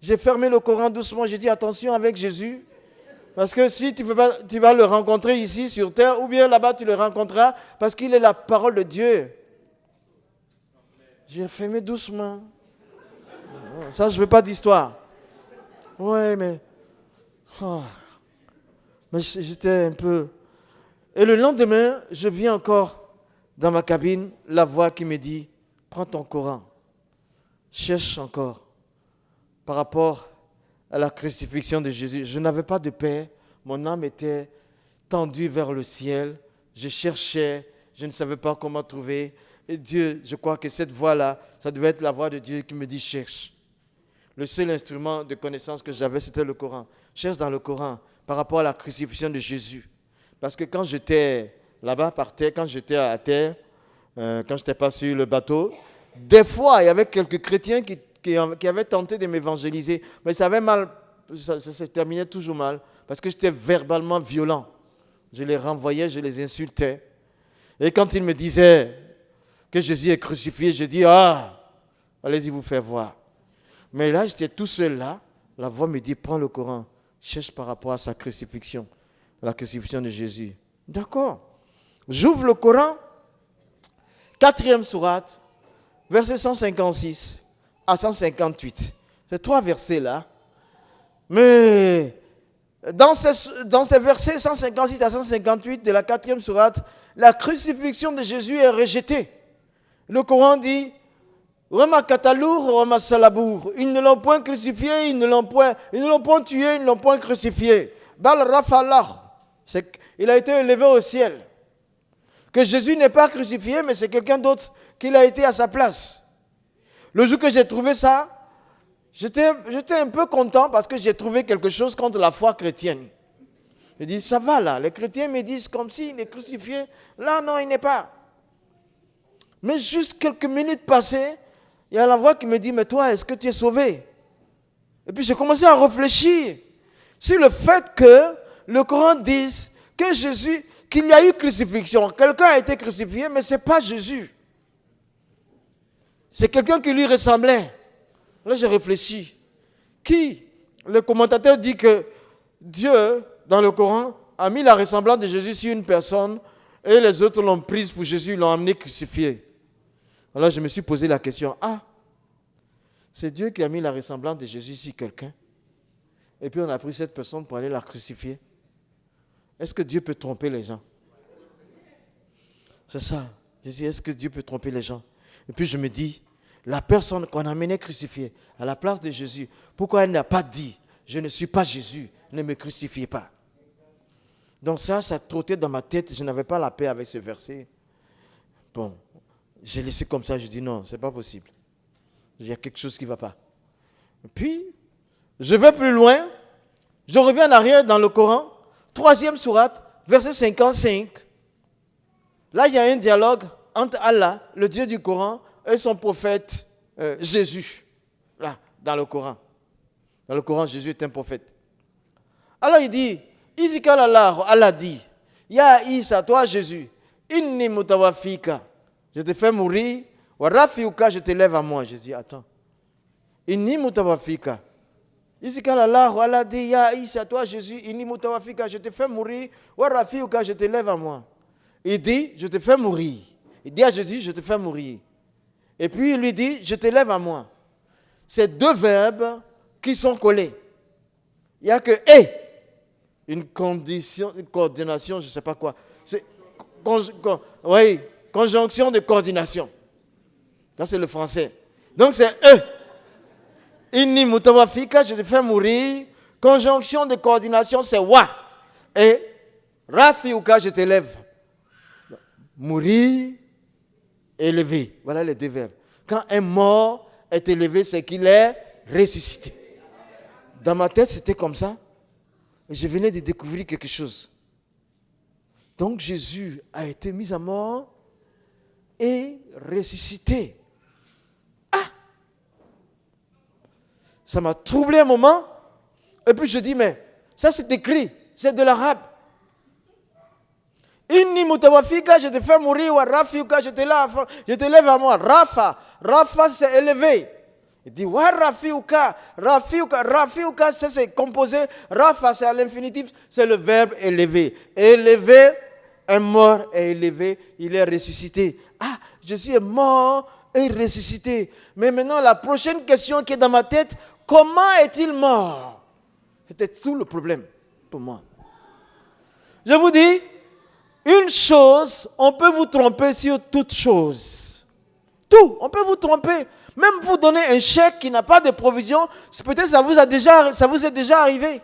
J'ai fermé le Coran doucement, j'ai dit attention avec Jésus. Parce que si tu, tu vas le rencontrer ici sur terre, ou bien là-bas tu le rencontreras, parce qu'il est la parole de Dieu. J'ai fermé doucement. Ça, je ne veux pas d'histoire. Ouais, mais. Oh, j'étais un peu. Et le lendemain, je viens encore dans ma cabine, la voix qui me dit, prends ton Coran, cherche encore par rapport à la crucifixion de Jésus. Je n'avais pas de paix, mon âme était tendue vers le ciel, je cherchais, je ne savais pas comment trouver. Et Dieu, je crois que cette voix-là, ça devait être la voix de Dieu qui me dit cherche. Le seul instrument de connaissance que j'avais, c'était le Coran. Cherche dans le Coran par rapport à la crucifixion de Jésus. Parce que quand j'étais là-bas par terre, quand j'étais à terre, euh, quand je n'étais pas sur le bateau, des fois, il y avait quelques chrétiens qui, qui, avaient tenté de m'évangéliser. Mais ça avait mal, ça, se terminait toujours mal, parce que j'étais verbalement violent. Je les renvoyais, je les insultais. Et quand ils me disaient que Jésus est crucifié, je dis, ah, allez-y vous faire voir. Mais là, j'étais tout seul là. La voix me dit, prends le Coran, cherche par rapport à sa crucifixion la crucifixion de Jésus. D'accord. J'ouvre le Coran, quatrième sourate, verset 156 à 158. Ces trois versets-là. Mais dans ces, dans ces versets 156 à 158 de la quatrième sourate, la crucifixion de Jésus est rejetée. Le Coran dit, Roma Katalour, Roma Salabour. Ils ne l'ont point crucifié, ils ne l'ont point, ne point tué, ils ne l'ont point crucifié. Bal Rafalah. Il a été élevé au ciel. Que Jésus n'est pas crucifié, mais c'est quelqu'un d'autre qui l'a été à sa place. Le jour que j'ai trouvé ça, j'étais un peu content parce que j'ai trouvé quelque chose contre la foi chrétienne. Je dis, ça va là, les chrétiens me disent comme s'il est crucifié. Là, non, il n'est pas. Mais juste quelques minutes passées, il y a la voix qui me dit, mais toi, est-ce que tu es sauvé? Et puis j'ai commencé à réfléchir sur le fait que le Coran dise que Jésus, qu'il y a eu crucifixion. Quelqu'un a été crucifié, mais ce n'est pas Jésus. C'est quelqu'un qui lui ressemblait. Là, j'ai réfléchi. Qui Le commentateur dit que Dieu, dans le Coran, a mis la ressemblance de Jésus sur une personne et les autres l'ont prise pour Jésus, l'ont amené crucifié. Alors je me suis posé la question, ah, c'est Dieu qui a mis la ressemblance de Jésus sur quelqu'un. Et puis on a pris cette personne pour aller la crucifier. Est-ce que Dieu peut tromper les gens? C'est ça. Je dis, est-ce que Dieu peut tromper les gens? Et puis je me dis, la personne qu'on a amenée crucifiée à la place de Jésus, pourquoi elle n'a pas dit, je ne suis pas Jésus, ne me crucifiez pas? Donc ça, ça trottait dans ma tête, je n'avais pas la paix avec ce verset. Bon, j'ai laissé comme ça, je dis non, c'est pas possible. Il y a quelque chose qui ne va pas. Puis, je vais plus loin, je reviens en arrière dans le Coran, troisième sourate, verset 55. Là, il y a un dialogue entre Allah, le Dieu du Coran, et son prophète euh, Jésus. Là, dans le Coran. Dans le Coran, Jésus est un prophète. Alors il dit, Izikal Allah, Allah dit, Ya Isa, toi Jésus, inni mutawafika je te fais mourir, Rafiuka, je te lève à moi. Je dis, attends. Inni mutawafika. Ici, quand Allah dit, Ya Isa, toi Jésus, inni mutawafika, je te fais mourir, Rafiuka, je te lève à moi. Il dit, je te fais mourir. Il dit à Jésus, je te fais mourir. Et puis il lui dit, je te lève à moi. C'est deux verbes qui sont collés. Il n'y a que et. Une condition, une coordination, je ne sais pas quoi. C'est, oui, Conjonction de coordination. Ça, c'est le français. Donc, c'est E. Inni mutawafika, je te fais mourir. Conjonction de coordination, c'est wa. Et rafiuka, je t'élève. Mourir, élever. Voilà les deux verbes. Quand un mort est élevé, c'est qu'il est ressuscité. Dans ma tête, c'était comme ça. Je venais de découvrir quelque chose. Donc Jésus a été mis à mort et ressuscité. Ah Ça m'a troublé un moment. Et puis je dis, mais ça c'est écrit, c'est de l'arabe. Inni mutawafika, je te fais mourir, wa rafiuka, je te lève, je te lève à moi. Rafa, Rafa c'est élevé. Il dit, wa rafiuka, rafiuka, rafiuka c'est composé. Rafa c'est à l'infinitif, c'est le verbe élevé. Élevé, un mort est élevé, il est ressuscité. Ah, Jésus est mort et ressuscité. Mais maintenant, la prochaine question qui est dans ma tête, comment est-il mort? C'était tout le problème pour moi. Je vous dis, une chose, on peut vous tromper sur toute chose. Tout, on peut vous tromper. Même vous donner un chèque qui n'a pas de provision, peut-être ça vous ça vous est déjà arrivé.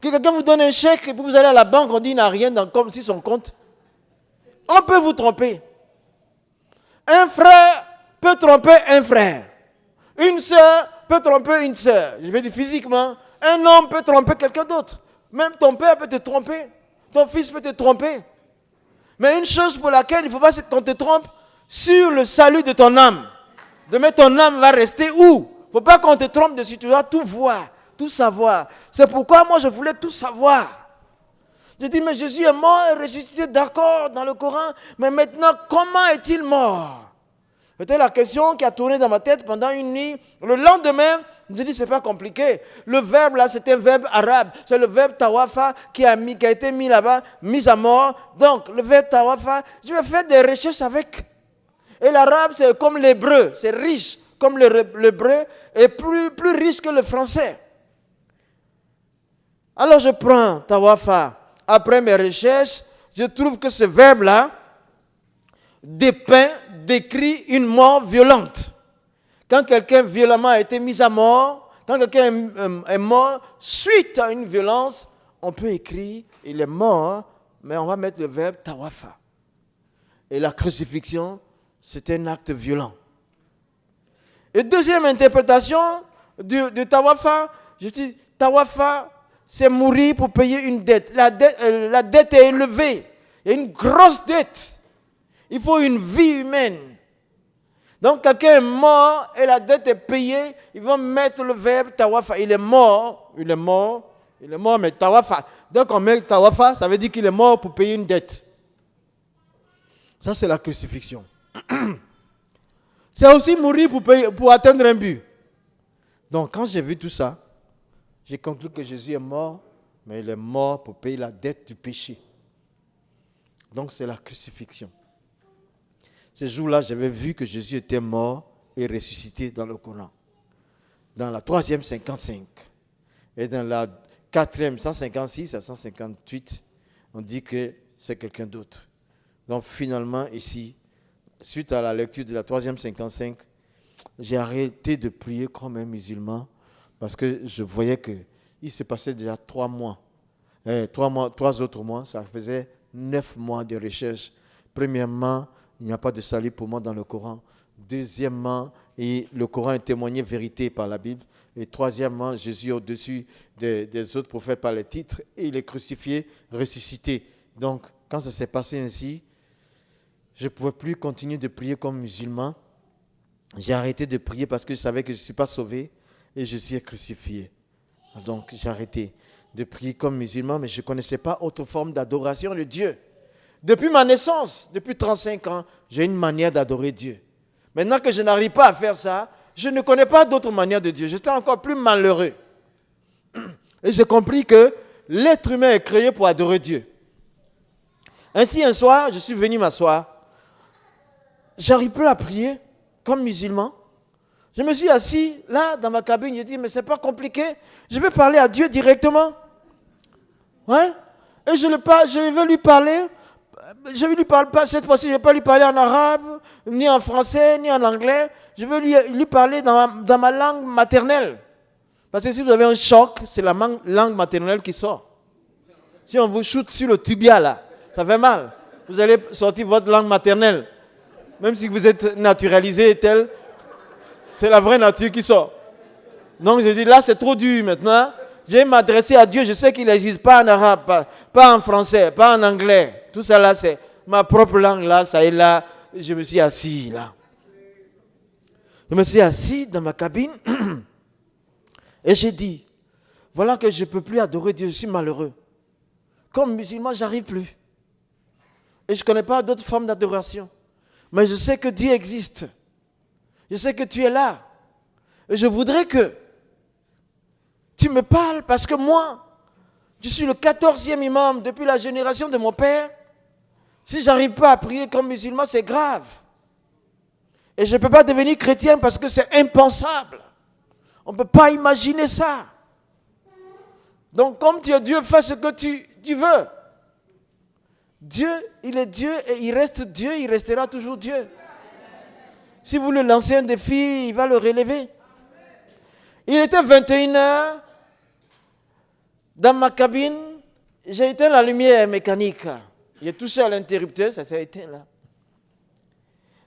Que quelqu'un vous donne un chèque et vous allez à la banque, on dit qu'il n'a rien dans, comme si son compte. On peut vous tromper. Un frère peut tromper un frère. Une sœur peut tromper une sœur. Je veux dire physiquement. Un homme peut tromper quelqu'un d'autre. Même ton père peut te tromper. Ton fils peut te tromper. Mais une chose pour laquelle il ne faut pas qu'on te trompe, sur le salut de ton âme. Demain, ton âme va rester où? Il ne faut pas qu'on te trompe dessus. Tu dois tout voir, tout savoir. C'est pourquoi moi, je voulais tout savoir. Je dis, mais Jésus est mort et ressuscité, d'accord, dans le Coran, mais maintenant, comment est-il mort? C'était la question qui a tourné dans ma tête pendant une nuit. Le lendemain, je dis, c'est pas compliqué. Le verbe là, c'était un verbe arabe. C'est le verbe tawafa qui a, mis, qui a été mis là-bas, mis à mort. Donc, le verbe tawafa, je vais faire des recherches avec. Et l'arabe, c'est comme l'hébreu, c'est riche comme l'hébreu et plus, plus riche que le français. Alors je prends tawafa après mes recherches, je trouve que ce verbe-là dépeint, décrit une mort violente. quand quelqu'un violemment a été mis à mort, quand quelqu'un est mort suite à une violence, on peut écrire il est mort, mais on va mettre le verbe tawafa. Et la crucifixion, c'est un acte violent. Et deuxième interprétation de, tawafa, je dis tawafa, c'est mourir pour payer une dette. La, dette. Euh, la dette est élevée. Il y a une grosse dette. Il faut une vie humaine. Donc quelqu'un est mort et la dette est payée, ils vont mettre le verbe tawafa. Il est mort, il est mort, il est mort, mais tawafa. Donc on met tawafa, ça veut dire qu'il est mort pour payer une dette. Ça, c'est la crucifixion. (clears throat) C'est aussi mourir pour, pour atteindre un but. Donc quand j'ai vu tout ça, j'ai conclu que Jésus est mort, mais il est mort pour payer la dette du péché. Donc c'est la crucifixion. Ce jour-là, j'avais vu que Jésus était mort et ressuscité dans le Coran. Dans la troisième 55 et dans la quatrième 156 à 158, on dit que c'est quelqu'un d'autre. Donc finalement, ici, suite à la lecture de la troisième 55, j'ai arrêté de prier comme un musulman parce que je voyais qu'il se passait déjà trois mois. Eh, trois, mois, trois autres mois, ça faisait neuf mois de recherche. Premièrement, il n'y a pas de salut pour moi dans le Coran. Deuxièmement, et le Coran est témoigné vérité par la Bible. Et troisièmement, Jésus au-dessus des, des, autres prophètes par les titres. Et il est crucifié, ressuscité. Donc, quand ça s'est passé ainsi, je ne pouvais plus continuer de prier comme musulman. J'ai arrêté de prier parce que je savais que je ne suis pas sauvé et je suis crucifié. Donc j'ai arrêté de prier comme musulman, mais je ne connaissais pas autre forme d'adoration de Dieu. Depuis ma naissance, depuis 35 ans, j'ai une manière d'adorer Dieu. Maintenant que je n'arrive pas à faire ça, je ne connais pas d'autre manière de Dieu. J'étais encore plus malheureux. Et j'ai compris que l'être humain est créé pour adorer Dieu. Ainsi, un soir, je suis venu m'asseoir. J'arrive plus à prier comme musulman. Je me suis assis là dans ma cabine, j'ai dit, mais c'est pas compliqué, je vais parler à Dieu directement. Ouais. Et je, le je lui parler, je vais lui parler, pas cette fois-ci, je ne vais pas lui parler en arabe, ni en français, ni en anglais, je vais lui, parler dans ma, langue maternelle. Parce que si vous avez un choc, c'est la langue maternelle qui sort. Si on vous shoot sur le tibia là, ça fait mal. Vous allez sortir votre langue maternelle. Même si vous êtes naturalisé tel, c'est la vraie nature qui sort. Donc je dis là c'est trop dur maintenant. Je vais m'adresser à Dieu. Je sais qu'il n'existe pas en arabe, pas, en français, pas en anglais. Tout ça là c'est ma propre langue là. Ça est là. Je me suis assis là. Je me suis assis dans ma cabine (clears throat) et j'ai dit voilà que je ne peux plus adorer Dieu. Je suis malheureux. Comme musulman, j'arrive plus. Et je ne connais pas d'autres formes d'adoration. Mais je sais que Dieu existe. Je sais que tu es là. Et je voudrais que tu me parles parce que moi, je suis le quatorzième imam depuis la génération de mon père. Si j'arrive pas à prier comme musulman, c'est grave. Et je ne peux pas devenir chrétien parce que c'est impensable. On ne peut pas imaginer ça. Donc comme tu es Dieu, fais ce que tu veux. Dieu, il est Dieu et il reste Dieu, il restera toujours Dieu. Si vous le lancez un défi, il va le relever. Il était 21h. Dans ma cabine, j'ai éteint la lumière mécanique. J'ai touché à l'interrupteur, ça s'est éteint là.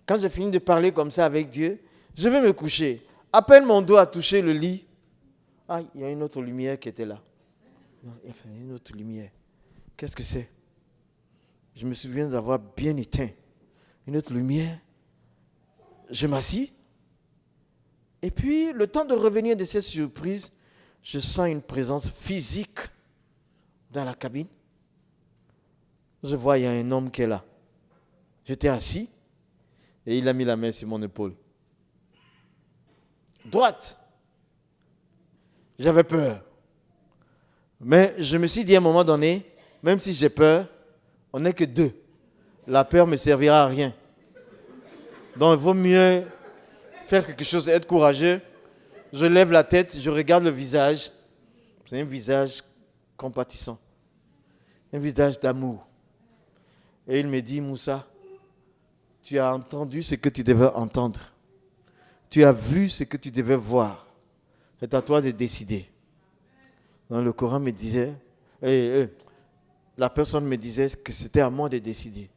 Quand j'ai fini de parler comme ça avec Dieu, je vais me coucher. À peine mon doigt a touché le lit. Ah, il y a une autre lumière qui était là. Il y a une autre lumière. Qu'est-ce que c'est? Je me souviens d'avoir bien éteint une autre lumière. Je m'assis. Et puis, le temps de revenir de cette surprise, je sens une présence physique dans la cabine. Je vois, il y a un homme qui est là. J'étais assis et il a mis la main sur mon épaule. Droite. J'avais peur. Mais je me suis dit à un moment donné, même si j'ai peur, on n'est que deux. La peur ne me servira à rien. Donc il vaut mieux faire quelque chose, être courageux. Je lève la tête, je regarde le visage. C'est un visage compatissant. Un visage d'amour. Et il me dit, Moussa, tu as entendu ce que tu devais entendre. tu as vu ce que tu devais voir. C'est à toi de décider. Dans le Coran me disait, la personne me disait que c'était à moi de décider.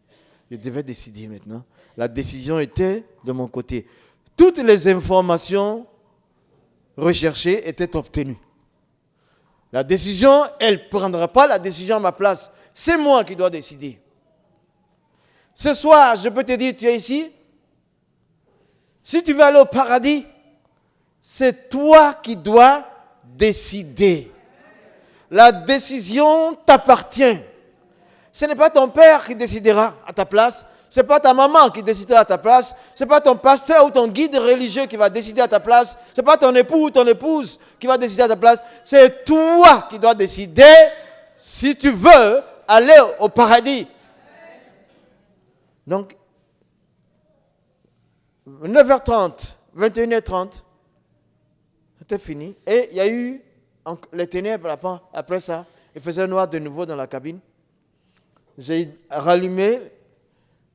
Je devais décider maintenant. La décision était de mon côté. Toutes les informations recherchées étaient obtenues. La décision, elle ne prendra pas la décision à ma place. C'est moi qui dois décider. Ce soir, je peux te dire, tu es ici. Si tu veux aller au paradis, c'est toi qui dois décider. La décision t'appartient. Ce n'est pas ton père qui décidera à ta place. N'est pas ta maman qui décidera à ta place. Ce n'est pas ton pasteur ou ton guide religieux qui va décider à ta place. Ce n'est pas ton époux ou ton épouse qui va décider à ta place. C'est toi qui dois décider si tu veux aller au paradis. Donc, 9h30, 21h30, c'était fini. Et il y a eu les ténèbres après ça. Il faisait noir de nouveau dans la cabine. J'ai rallumé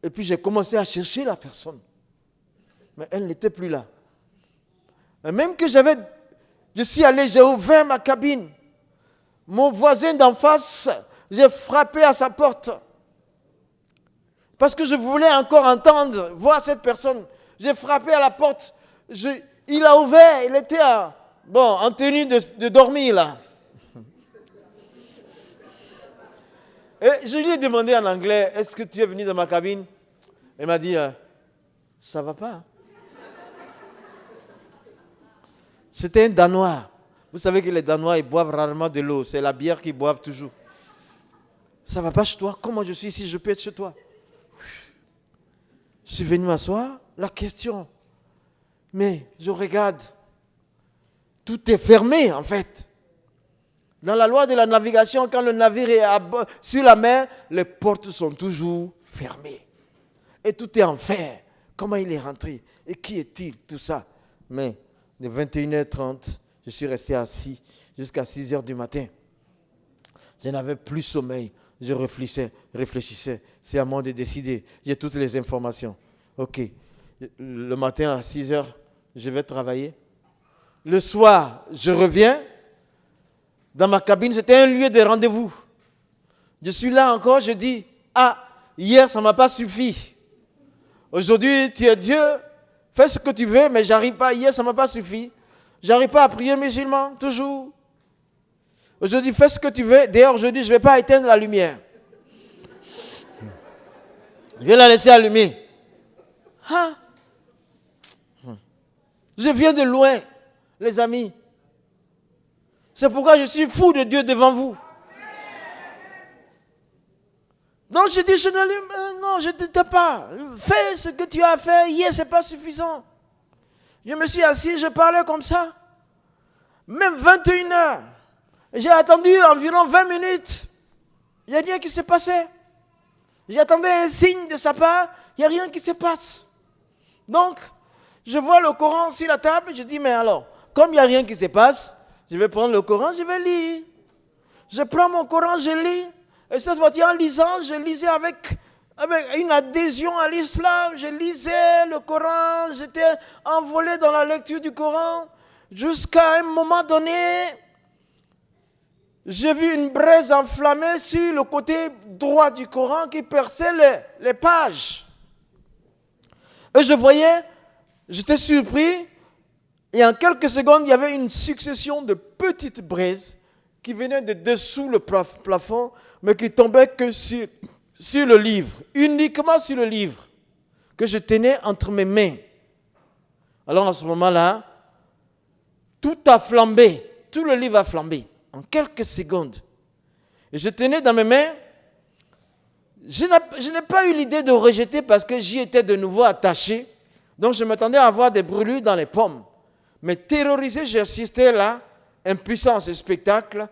et puis j'ai commencé à chercher la personne. Mais elle n'était plus là. même que j'avais, je suis allé, j'ai ouvert ma cabine. Mon voisin d'en face, j'ai frappé à sa porte. Parce que je voulais encore entendre, voir cette personne. J'ai frappé à la porte. il a ouvert, il était bon, en tenue de, dormir là. Et je lui ai demandé en anglais, est-ce que tu es venu dans ma cabine? Il m'a dit, euh, ça va pas. C'était un Danois. Vous savez que les Danois, ils boivent rarement de l'eau. C'est la bière qu'ils boivent toujours. Ça va pas chez toi Comment je suis ici? Je peux être chez toi Je suis venu m'asseoir la question. Mais je regarde, tout est fermé en fait. Dans la loi de la navigation, quand le navire est sur la mer, les portes sont toujours fermées. Et tout est en fer. Comment il est rentré? Et qui est-il Tout ça? Mais de 21h30, je suis resté assis jusqu'à 6h du matin. Je n'avais plus sommeil. Je réfléchissais, réfléchissais. C'est à moi de décider. J'ai toutes les informations. OK le matin à 6 heures, je vais travailler. Le soir, je reviens. Dans ma cabine, c'était un lieu de rendez-vous. Je suis là encore, je dis, ah, hier, ça ne m'a pas suffi. Aujourd'hui, tu es Dieu, fais ce que tu veux, mais j'arrive pas. Hier, ça ne m'a pas suffi. J'arrive pas à prier musulman, toujours. Aujourd'hui, fais ce que tu veux. D'ailleurs, aujourd'hui, je ne vais pas éteindre la lumière. Je vais la laisser allumer. Ah, je viens de loin, les amis. C'est pourquoi je suis fou de Dieu devant vous. Donc je dis, je ne, euh, non, je ne pas. Fais ce que tu as fait hier, ce n'est pas suffisant. Je me suis assis, je parlais comme ça. Même 21 heures. J'ai attendu environ 20 minutes. Il n'y a rien qui s'est passé. J'attendais un signe de sa part. Il n'y a rien qui se passe. Donc, je vois le Coran sur la table, je dis, mais alors, comme il n'y a rien qui se passe, je vais prendre le Coran, je vais lire. Je prends mon Coran, je lis. Et cette fois, en lisant, je lisais avec, avec une adhésion à l'islam. Je lisais le Coran, j'étais envolé dans la lecture du Coran. Jusqu'à un moment donné, j'ai vu une braise enflammée sur le côté droit du Coran qui perçait les, les pages. Et je voyais J'étais surpris et en quelques secondes, il y avait une succession de petites braises qui venaient de dessous le plafond, mais qui tombaient que sur, le livre, uniquement sur le livre que je tenais entre mes mains. Alors à ce moment-là, tout a flambé, tout le livre a flambé en quelques secondes. Et je tenais dans mes mains, je n'ai pas eu l'idée de rejeter parce que j'y étais de nouveau attaché. Donc je m'attendais à avoir des brûlures dans les pommes. Mais terrorisé, j'ai assisté là, impuissant à ce spectacle.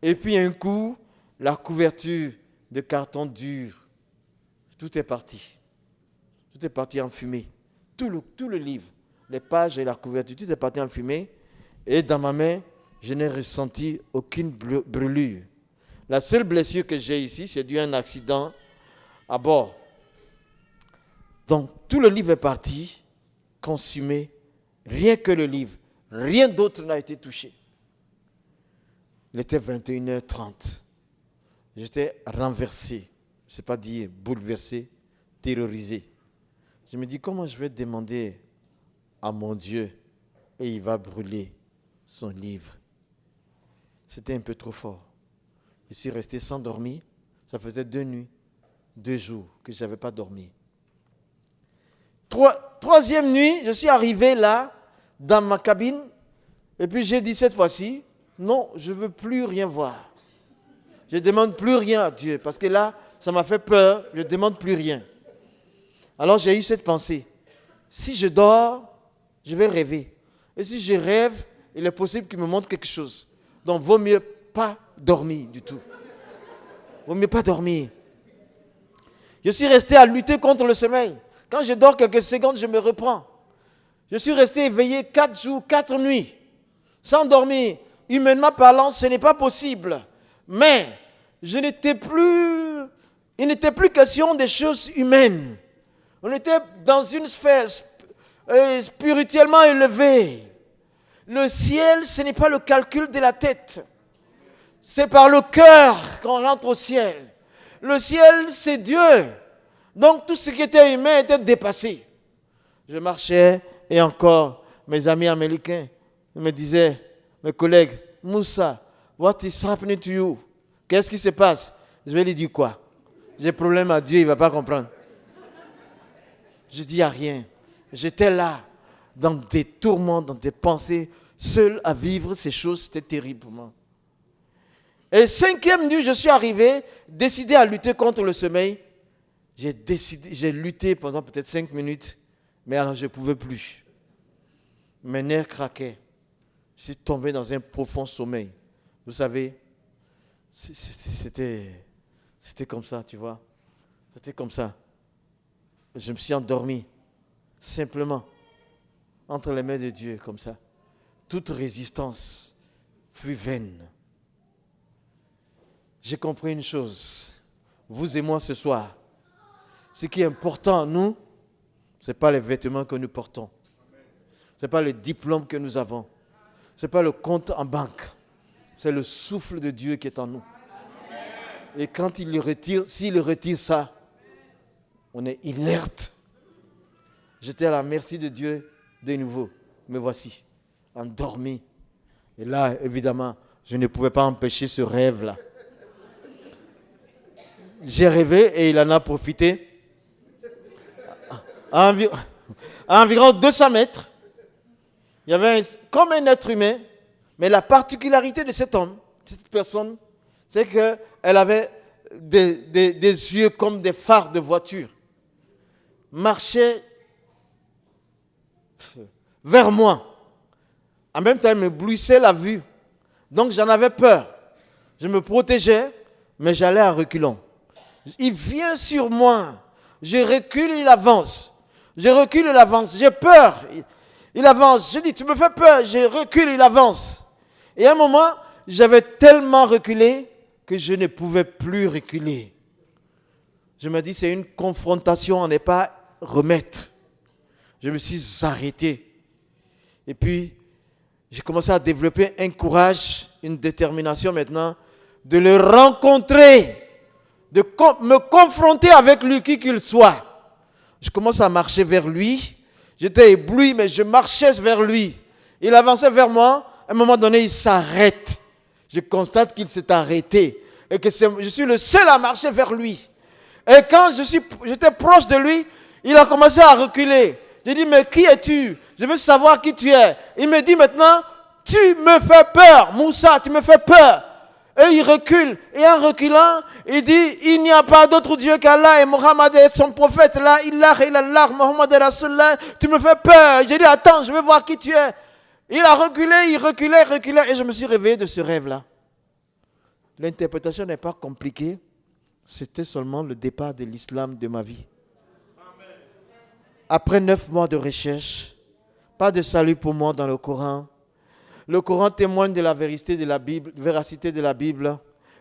Et puis un coup, la couverture de carton dur. Tout est parti. Tout est parti en fumée. Tout le, livre, les pages et la couverture, tout est parti en fumée. Et dans ma main, je n'ai ressenti aucune brûlure. La seule blessure que j'ai ici, c'est dû à un accident à bord. Donc tout le livre est parti consumé Rien que le livre. Rien d'autre n'a été touché. Il était 21h30. J'étais renversé. Je ne sais pas dire bouleversé, terrorisé. Je me dis, comment je vais demander à mon Dieu et il va brûler son livre? C'était un peu trop fort. Je suis resté sans dormir. Ça faisait deux nuits, deux jours que je n'avais pas dormi. troisième nuit, je suis arrivé là, dans ma cabine, et puis j'ai dit cette fois-ci, non, je ne veux plus rien voir. Je ne demande plus rien à Dieu, parce que là, ça m'a fait peur, je ne demande plus rien. Alors j'ai eu cette pensée, si je dors, je vais rêver. Et si je rêve, il est possible qu'il me montre quelque chose. Donc, vaut mieux pas dormir du tout. Vaut mieux pas dormir. Je suis resté à lutter contre le sommeil. Quand je dors quelques secondes, je me reprends. Je suis resté éveillé quatre jours, quatre nuits, sans dormir. Humainement parlant, ce n'est pas possible. Mais je n'étais plus, il n'était plus question des choses humaines. On était dans une sphère euh, spirituellement élevée. Le ciel, ce n'est pas le calcul de la tête. C'est par le cœur qu'on rentre au ciel. Le ciel, c'est Dieu. Donc tout ce qui était humain était dépassé. Je marchais et encore, mes amis américains me disaient, mes collègues, Moussa, what is happening to you? Qu'est-ce qui se passe? Je vais lui dire quoi? J'ai problème à Dieu, il ne va pas comprendre. Je dis à rien. J'étais là, dans des tourments, dans des pensées, seul à vivre ces choses, c'était terrible pour moi. Et cinquième nuit, je suis arrivé, décidé à lutter contre le sommeil. J'ai décidé, j'ai lutté pendant peut-être cinq minutes, mais alors je ne pouvais plus. Mes nerfs craquaient. Je suis tombé dans un profond sommeil. Vous savez, c'était, comme ça, tu vois. C'était comme ça. Je me suis endormi, simplement, entre les mains de Dieu, comme ça. Toute résistance fut vaine. J'ai compris une chose. Vous et moi ce soir, ce qui est important nous, ce n'est pas les vêtements que nous portons. Ce n'est pas le diplôme que nous avons. Ce n'est pas le compte en banque. C'est le souffle de Dieu qui est en nous. Et quand il retire, s'il retire ça, on est inerte. J'étais à la merci de Dieu de nouveau. Me voici, endormi. Et là, évidemment, je ne pouvais pas empêcher ce rêve-là. J'ai rêvé et il en a profité. À, environ 200 mètres, il y avait comme un être humain, mais la particularité de cet homme, cette personne, c'est qu'elle avait des, yeux comme des phares de voiture marchait vers moi. En même temps, il me blouissait la vue. Donc j'en avais peur. Je me protégeais, mais j'allais à reculons. Il vient sur moi. Je recule, il avance. Je recule, il avance. J'ai peur. Il avance. Je dis, tu me fais peur. Je recule, il avance. Et à un moment, j'avais tellement reculé que je ne pouvais plus reculer. Je me dis, c'est une confrontation, on n'est pas remettre. Je me suis arrêté. Et puis, j'ai commencé à développer un courage, une détermination maintenant de le rencontrer, de me confronter avec lui, qui qu'il soit. Je commence à marcher vers lui. J'étais ébloui, mais je marchais vers lui. Il avançait vers moi. À un moment donné, il s'arrête. Je constate qu'il s'est arrêté et que je suis le seul à marcher vers lui. Et quand j'étais proche de lui, il a commencé à reculer. J'ai dit, mais qui es-tu? Je veux savoir qui tu es. Il me dit maintenant, tu me fais peur, Moussa, tu me fais peur. Et il recule. Et en reculant, il dit, il n'y a pas d'autre Dieu qu'Allah et Mohammed est son prophète. Là, il a Mohammed est. Tu me fais peur. J'ai dit, attends, je veux voir qui tu es. Il a reculé, il reculait, reculait. Et je me suis réveillé de ce rêve-là. L'interprétation n'est pas compliquée. C'était seulement le départ de l'islam de ma vie après neuf mois de recherche, pas de salut pour moi dans le Coran. Le Coran témoigne de la vérité de la Bible, véracité de la Bible.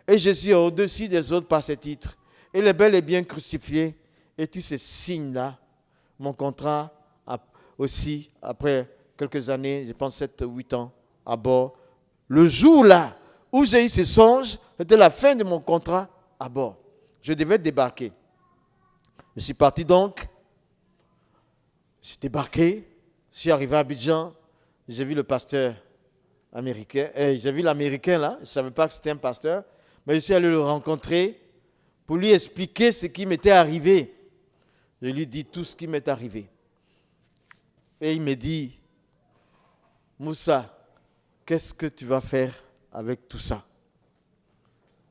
Et Jésus est au-dessus des autres par ses titres. Il est bel et bien crucifié. Et tous ces signes-là, mon contrat aussi, après quelques années, je pense 7 8 ans, à bord. Le jour-là où j'ai eu ce songe, c'était la fin de mon contrat à bord. Je devais débarquer. Je suis parti donc. Je suis débarqué. Je suis arrivé à Abidjan. J'ai vu le pasteur américain. Eh, j'ai vu l'américain là. Je ne savais pas que c'était un pasteur. Mais je suis allé le rencontrer pour lui expliquer ce qui m'était arrivé. Je lui dis tout ce qui m'est arrivé. Et il me dit, Moussa, qu'est-ce que tu vas faire avec tout ça?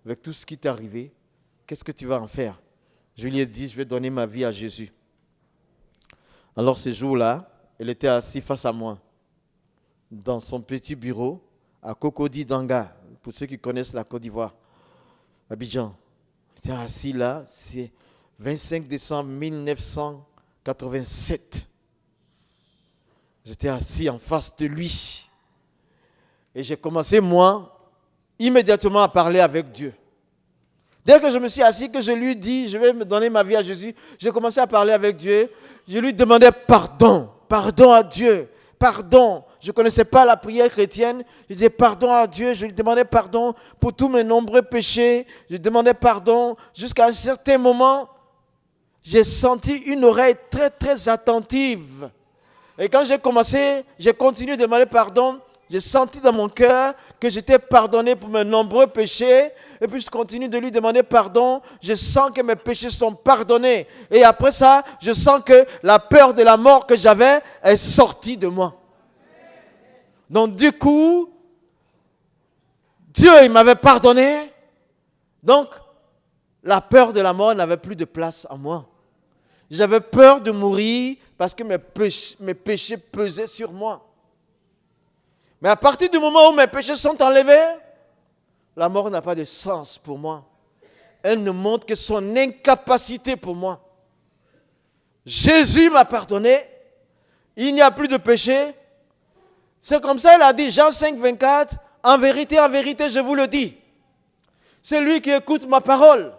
Avec tout ce qui t'est arrivé, qu'est-ce que tu vas en faire? Je lui ai dit, je vais donner ma vie à Jésus. Alors ce jour-là, elle était assise face à moi, dans son petit bureau, à Cocody Danga, pour ceux qui connaissent la Côte d'Ivoire, Abidjan. Elle était assise là, c'est 25 décembre 1987. J'étais assis en face de lui. Et j'ai commencé, moi, immédiatement à parler avec Dieu. Dès que je me suis assis, que je lui dis, je vais me donner ma vie à Jésus, j'ai commencé à parler avec Dieu. Je lui demandais pardon, pardon à Dieu, pardon. Je ne connaissais pas la prière chrétienne. Je disais pardon à Dieu. Je lui demandais pardon pour tous mes nombreux péchés. Je demandais pardon. Jusqu'à un certain moment, j'ai senti une oreille très, très attentive. Et quand j'ai commencé, j'ai continué de demander pardon j'ai senti dans mon cœur que j'étais pardonné pour mes nombreux péchés. Et puis je continue de lui demander pardon. Je sens que mes péchés sont pardonnés. Et après ça, je sens que la peur de la mort que j'avais est sortie de moi. Donc du coup, Dieu, il m'avait pardonné. Donc, la peur de la mort n'avait plus de place en moi. J'avais peur de mourir parce que mes péchés, pesaient sur moi. Mais à partir du moment où mes péchés sont enlevés, la mort n'a pas de sens pour moi. Elle ne montre que son incapacité pour moi. Jésus m'a pardonné. Il n'y a plus de péché. C'est comme ça, il a dit, Jean 5, 24, en vérité, en vérité, je vous le dis. Celui qui écoute ma parole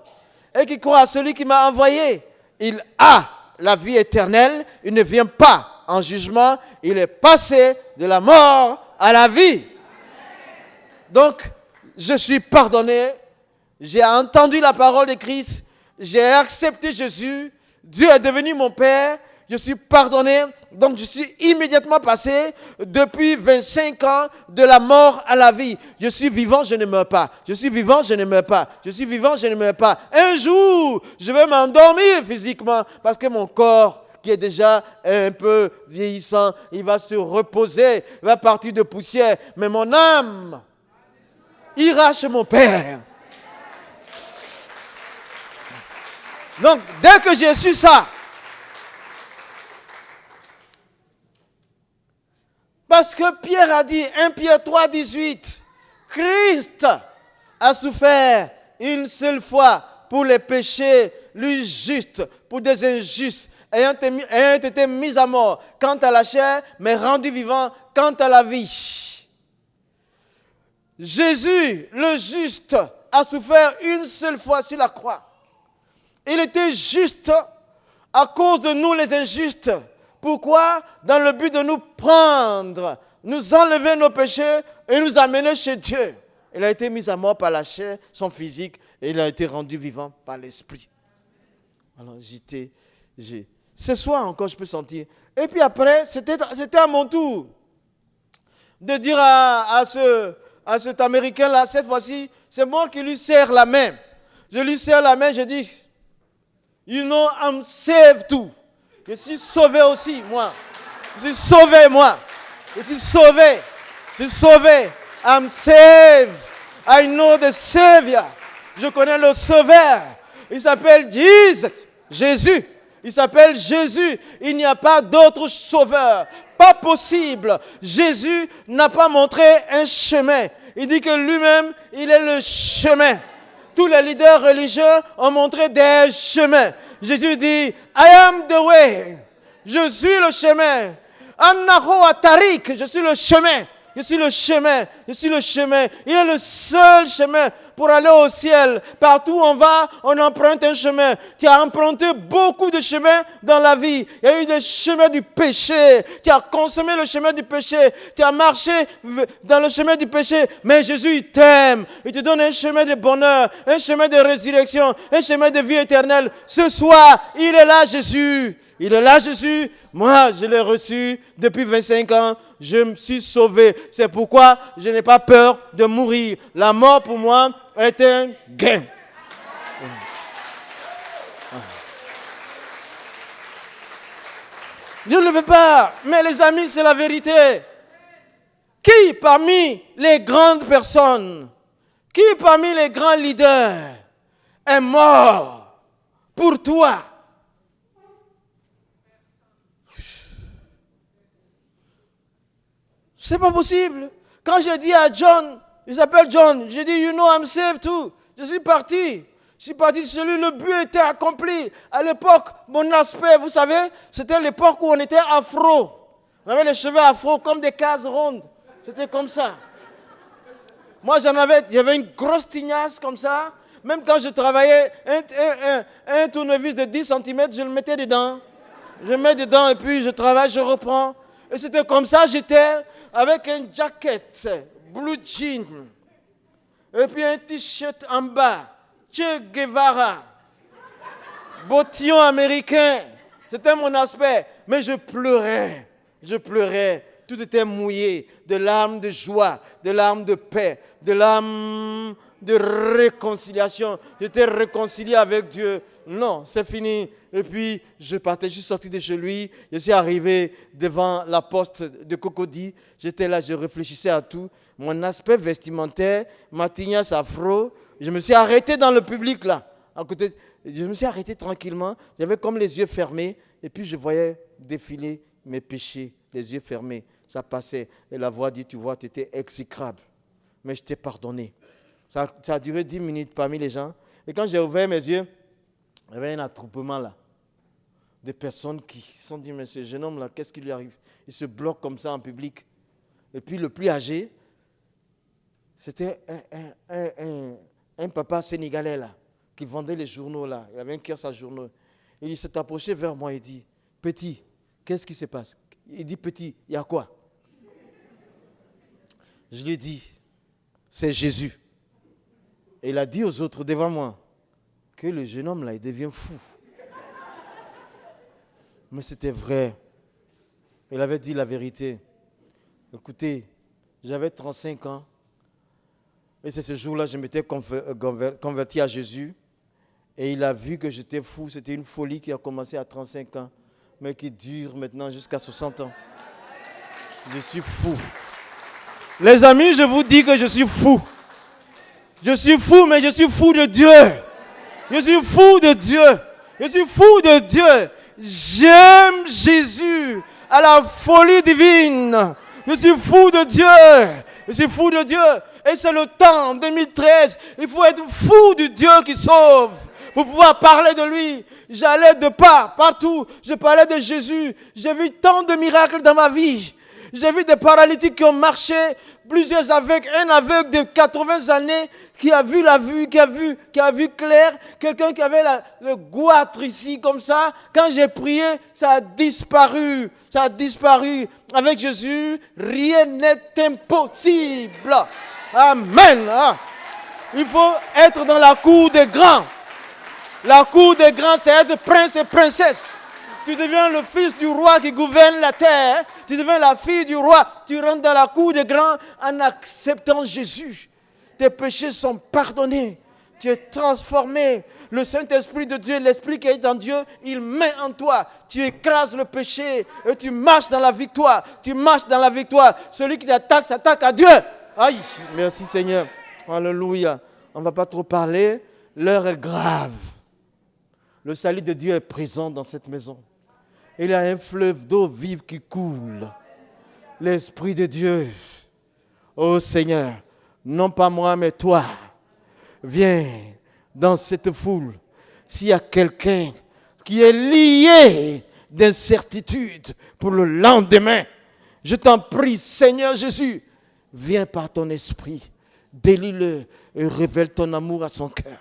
et qui croit à celui qui m'a envoyé, il a la vie éternelle. Il ne vient pas en jugement. Il est passé de la mort à la vie. Donc, je suis pardonné. J'ai entendu la parole de Christ. J'ai accepté Jésus. Dieu est devenu mon Père. Je suis pardonné. Donc, je suis immédiatement passé depuis 25 ans de la mort à la vie. Je suis vivant, je ne meurs pas. Je suis vivant, je ne meurs pas. Je suis vivant, je ne meurs pas. Un jour, je vais m'endormir physiquement parce que mon corps qui est déjà un peu vieillissant, il va se reposer, il va partir de poussière. Mais mon âme ira chez mon Père. Donc, dès que j'ai su ça, parce que Pierre a dit, 1 Pierre 3, 18, Christ a souffert une seule fois pour les péchés, lui juste, pour des injustes, ayant été mis à mort quant à la chair, mais rendu vivant quant à la vie. Jésus, le juste, a souffert une seule fois sur la croix. Il était juste à cause de nous les injustes. Pourquoi Dans le but de nous prendre, nous enlever nos péchés et nous amener chez Dieu. Il a été mis à mort par la chair, son physique, et il a été rendu vivant par l'esprit. Alors j'étais, j'ai, ce soir encore, je peux sentir. Et puis après, c'était à mon tour de dire à, ce, à cet Américain-là, cette fois-ci, c'est moi qui lui serre la main. Je lui serre la main, je dis, you know, I'm saved too. Je suis sauvé aussi, moi. Je suis sauvé, moi. Je suis sauvé. Je suis sauvé. I'm saved. I know the Savior. Je connais le Sauveur. Il s'appelle Jesus. Jésus. Il s'appelle Jésus. Il n'y a pas d'autre sauveur. Pas possible. Jésus n'a pas montré un chemin. Il dit que lui-même, il est le chemin. Tous les leaders religieux ont montré des chemins. Jésus dit, I am the way. Je suis le chemin. Annaho Atarik, je suis le chemin. Je suis le chemin. Je suis le chemin. Il est le seul chemin pour aller au ciel. Partout où on va, on emprunte un chemin. Tu as emprunté beaucoup de chemins dans la vie. Il y a eu des chemins du péché. Tu as consommé le chemin du péché. Tu as marché dans le chemin du péché. Mais Jésus, il t'aime. Il te donne un chemin de bonheur, un chemin de résurrection, un chemin de vie éternelle. Ce soir, il est là, Jésus. Il est là, Jésus. Moi, je l'ai reçu depuis 25 ans. Je me suis sauvé. C'est pourquoi je n'ai pas peur de mourir. La mort pour moi est un gain. Dieu ne le veut pas. Mais les amis, c'est la vérité. Qui parmi les grandes personnes, qui parmi les grands leaders est mort pour toi? C'est pas possible. Quand j'ai dit à John, il s'appelle John, j'ai dit, you know, I'm saved too. Je suis parti. Je suis parti celui, le but était accompli. À l'époque, mon aspect, vous savez, c'était l'époque où on était afro. On avait les cheveux afro comme des cases rondes. C'était comme ça. Moi, j'en avais, j'avais une grosse tignasse comme ça. Même quand je travaillais, un, un tournevis de 10 cm, je le mettais dedans. Je mets dedans et puis je travaille, je reprends. Et c'était comme ça, j'étais avec un jacket, blue jean, et puis un t-shirt en bas, Che Guevara, bottillon américain. C'était mon aspect. Mais je pleurais, je pleurais. Tout était mouillé, de larmes de joie, de larmes de paix, de larmes de réconciliation. J'étais réconcilié avec Dieu. Non, c'est fini. Et puis, je partais, je suis sorti de chez lui. Je suis arrivé devant la poste de Cocody. J'étais là, je réfléchissais à tout. Mon aspect vestimentaire, ma tignasse afro. Je me suis arrêté dans le public là. À côté, je me suis arrêté tranquillement. J'avais comme les yeux fermés. Et puis, je voyais défiler mes péchés, les yeux fermés. Ça passait. Et la voix dit, tu vois, tu étais exécrable. Mais je t'ai pardonné. Ça, ça a duré dix minutes parmi les gens. Et quand j'ai ouvert mes yeux, il y avait un attroupement là. Des personnes qui se sont dit, mais ce jeune homme là, qu'est-ce qui lui arrive? Il se bloque comme ça en public. Et puis le plus âgé, c'était un, papa sénégalais là, qui vendait les journaux là. Il avait un cœur à journaux. Il s'est approché vers moi et dit, petit, qu'est-ce qui se passe? Il dit, petit, il y a quoi? Je lui ai dit, c'est Jésus. Et il a dit aux autres devant moi, que le jeune homme là, il devient fou. Mais c'était vrai. Il avait dit la vérité. Écoutez, j'avais 35 ans. Et c'est ce jour-là, je m'étais euh, converti à Jésus. Et il a vu que j'étais fou. C'était une folie qui a commencé à 35 ans, mais qui dure maintenant jusqu'à 60 ans. Je suis fou. Les amis, je vous dis que je suis fou. Je suis fou, mais je suis fou de Dieu. Je suis fou de Dieu. Je suis fou de Dieu. J'aime Jésus à la folie divine. Je suis fou de Dieu. Je suis fou de Dieu. Et c'est le temps, en 2013. Il faut être fou du Dieu qui sauve pour pouvoir parler de lui. J'allais de pas, partout. Je parlais de Jésus. J'ai vu tant de miracles dans ma vie. J'ai vu des paralytiques qui ont marché, plusieurs aveugles, un aveugle de 80 années qui a vu la vue, qui a vu, qui a vu clair, quelqu'un qui avait le goitre ici comme ça. Quand j'ai prié, ça a disparu, ça a disparu. Avec Jésus, rien n'est impossible. Amen. Ah. Il faut être dans la cour des grands. La cour des grands, c'est être prince et princesse. Tu deviens le fils du roi qui gouverne la terre. Tu deviens la fille du roi. Tu rentres dans la cour des grands en acceptant Jésus. Tes péchés sont pardonnés. Tu es transformé. Le Saint-Esprit de Dieu, l'Esprit qui est en Dieu, il met en toi. Tu écrases le péché et tu marches dans la victoire. Tu marches dans la victoire. Celui qui t'attaque, s'attaque à Dieu. Aïe, merci Seigneur. Alléluia. On ne va pas trop parler. L'heure est grave. Le salut de Dieu est présent dans cette maison. Il y a un fleuve d'eau vive qui coule. L'Esprit de Dieu. Oh Seigneur, non pas moi, mais toi, viens dans cette foule. S'il y a quelqu'un qui est lié d'incertitude pour le lendemain, je t'en prie, Seigneur Jésus, Viens par ton esprit, délie-le et révèle ton amour à son cœur.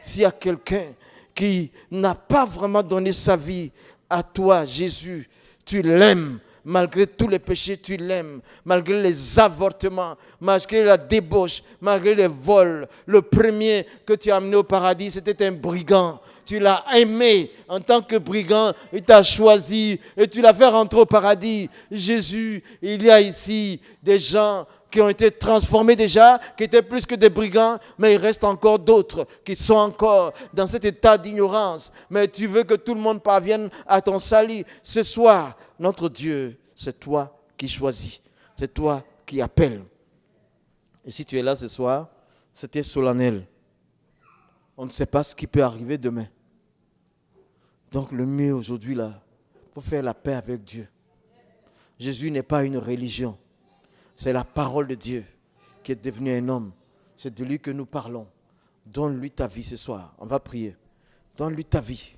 S'il y a quelqu'un qui n'a pas vraiment donné sa vie à toi, Jésus, tu l'aimes. Malgré tous les péchés, tu l'aimes. Malgré les avortements, malgré la débauche, malgré les vols. Le premier que tu as amené au paradis, c'était un brigand. Tu l'as aimé en tant que brigand. Il t'a choisi et tu l'as fait rentrer au paradis. Jésus, il y a ici des gens qui ont été transformés déjà, qui étaient plus que des brigands, mais il reste encore d'autres qui sont encore dans cet état d'ignorance. Mais tu veux que tout le monde parvienne à ton salut. Ce soir, notre Dieu, c'est toi qui choisis, c'est toi qui appelles. Et si tu es là ce soir, c'était solennel. On ne sait pas ce qui peut arriver demain. Donc le mieux aujourd'hui, là, pour faire la paix avec Dieu. Jésus n'est pas une religion. C'est la parole de Dieu qui est devenu un homme. C'est de lui que nous parlons. Donne-lui ta vie ce soir. On va prier. Donne-lui ta vie.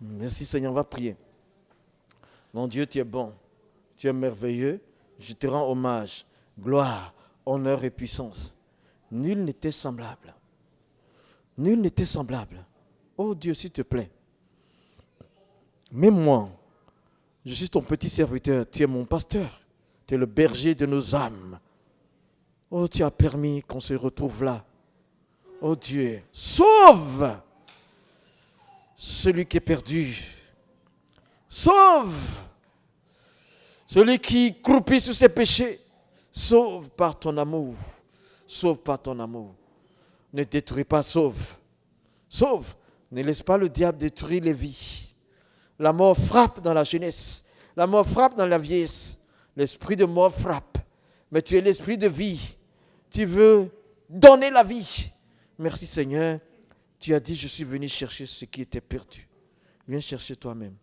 Merci Seigneur, on va prier. Mon Dieu, tu es bon. Tu es merveilleux. Je te rends hommage. Gloire, honneur et puissance. Nul n'était semblable. Nul n'était semblable. Oh Dieu, s'il te plaît. Même moi, je suis ton petit serviteur. Tu es mon pasteur. Tu es le berger de nos âmes. Oh, tu as permis qu'on se retrouve là. Oh Dieu, sauve celui qui est perdu. Sauve celui qui croupit sous ses péchés. Sauve par ton amour. Sauve par ton amour. Ne détruis pas, sauve. Sauve. Ne laisse pas le diable détruire les vies. La mort frappe dans la jeunesse. La mort frappe dans la vieillesse. L'esprit de mort frappe, mais tu es l'esprit de vie. Tu veux donner la vie. Merci Seigneur. Tu as dit, je suis venu chercher ce qui était perdu. Viens chercher toi-même.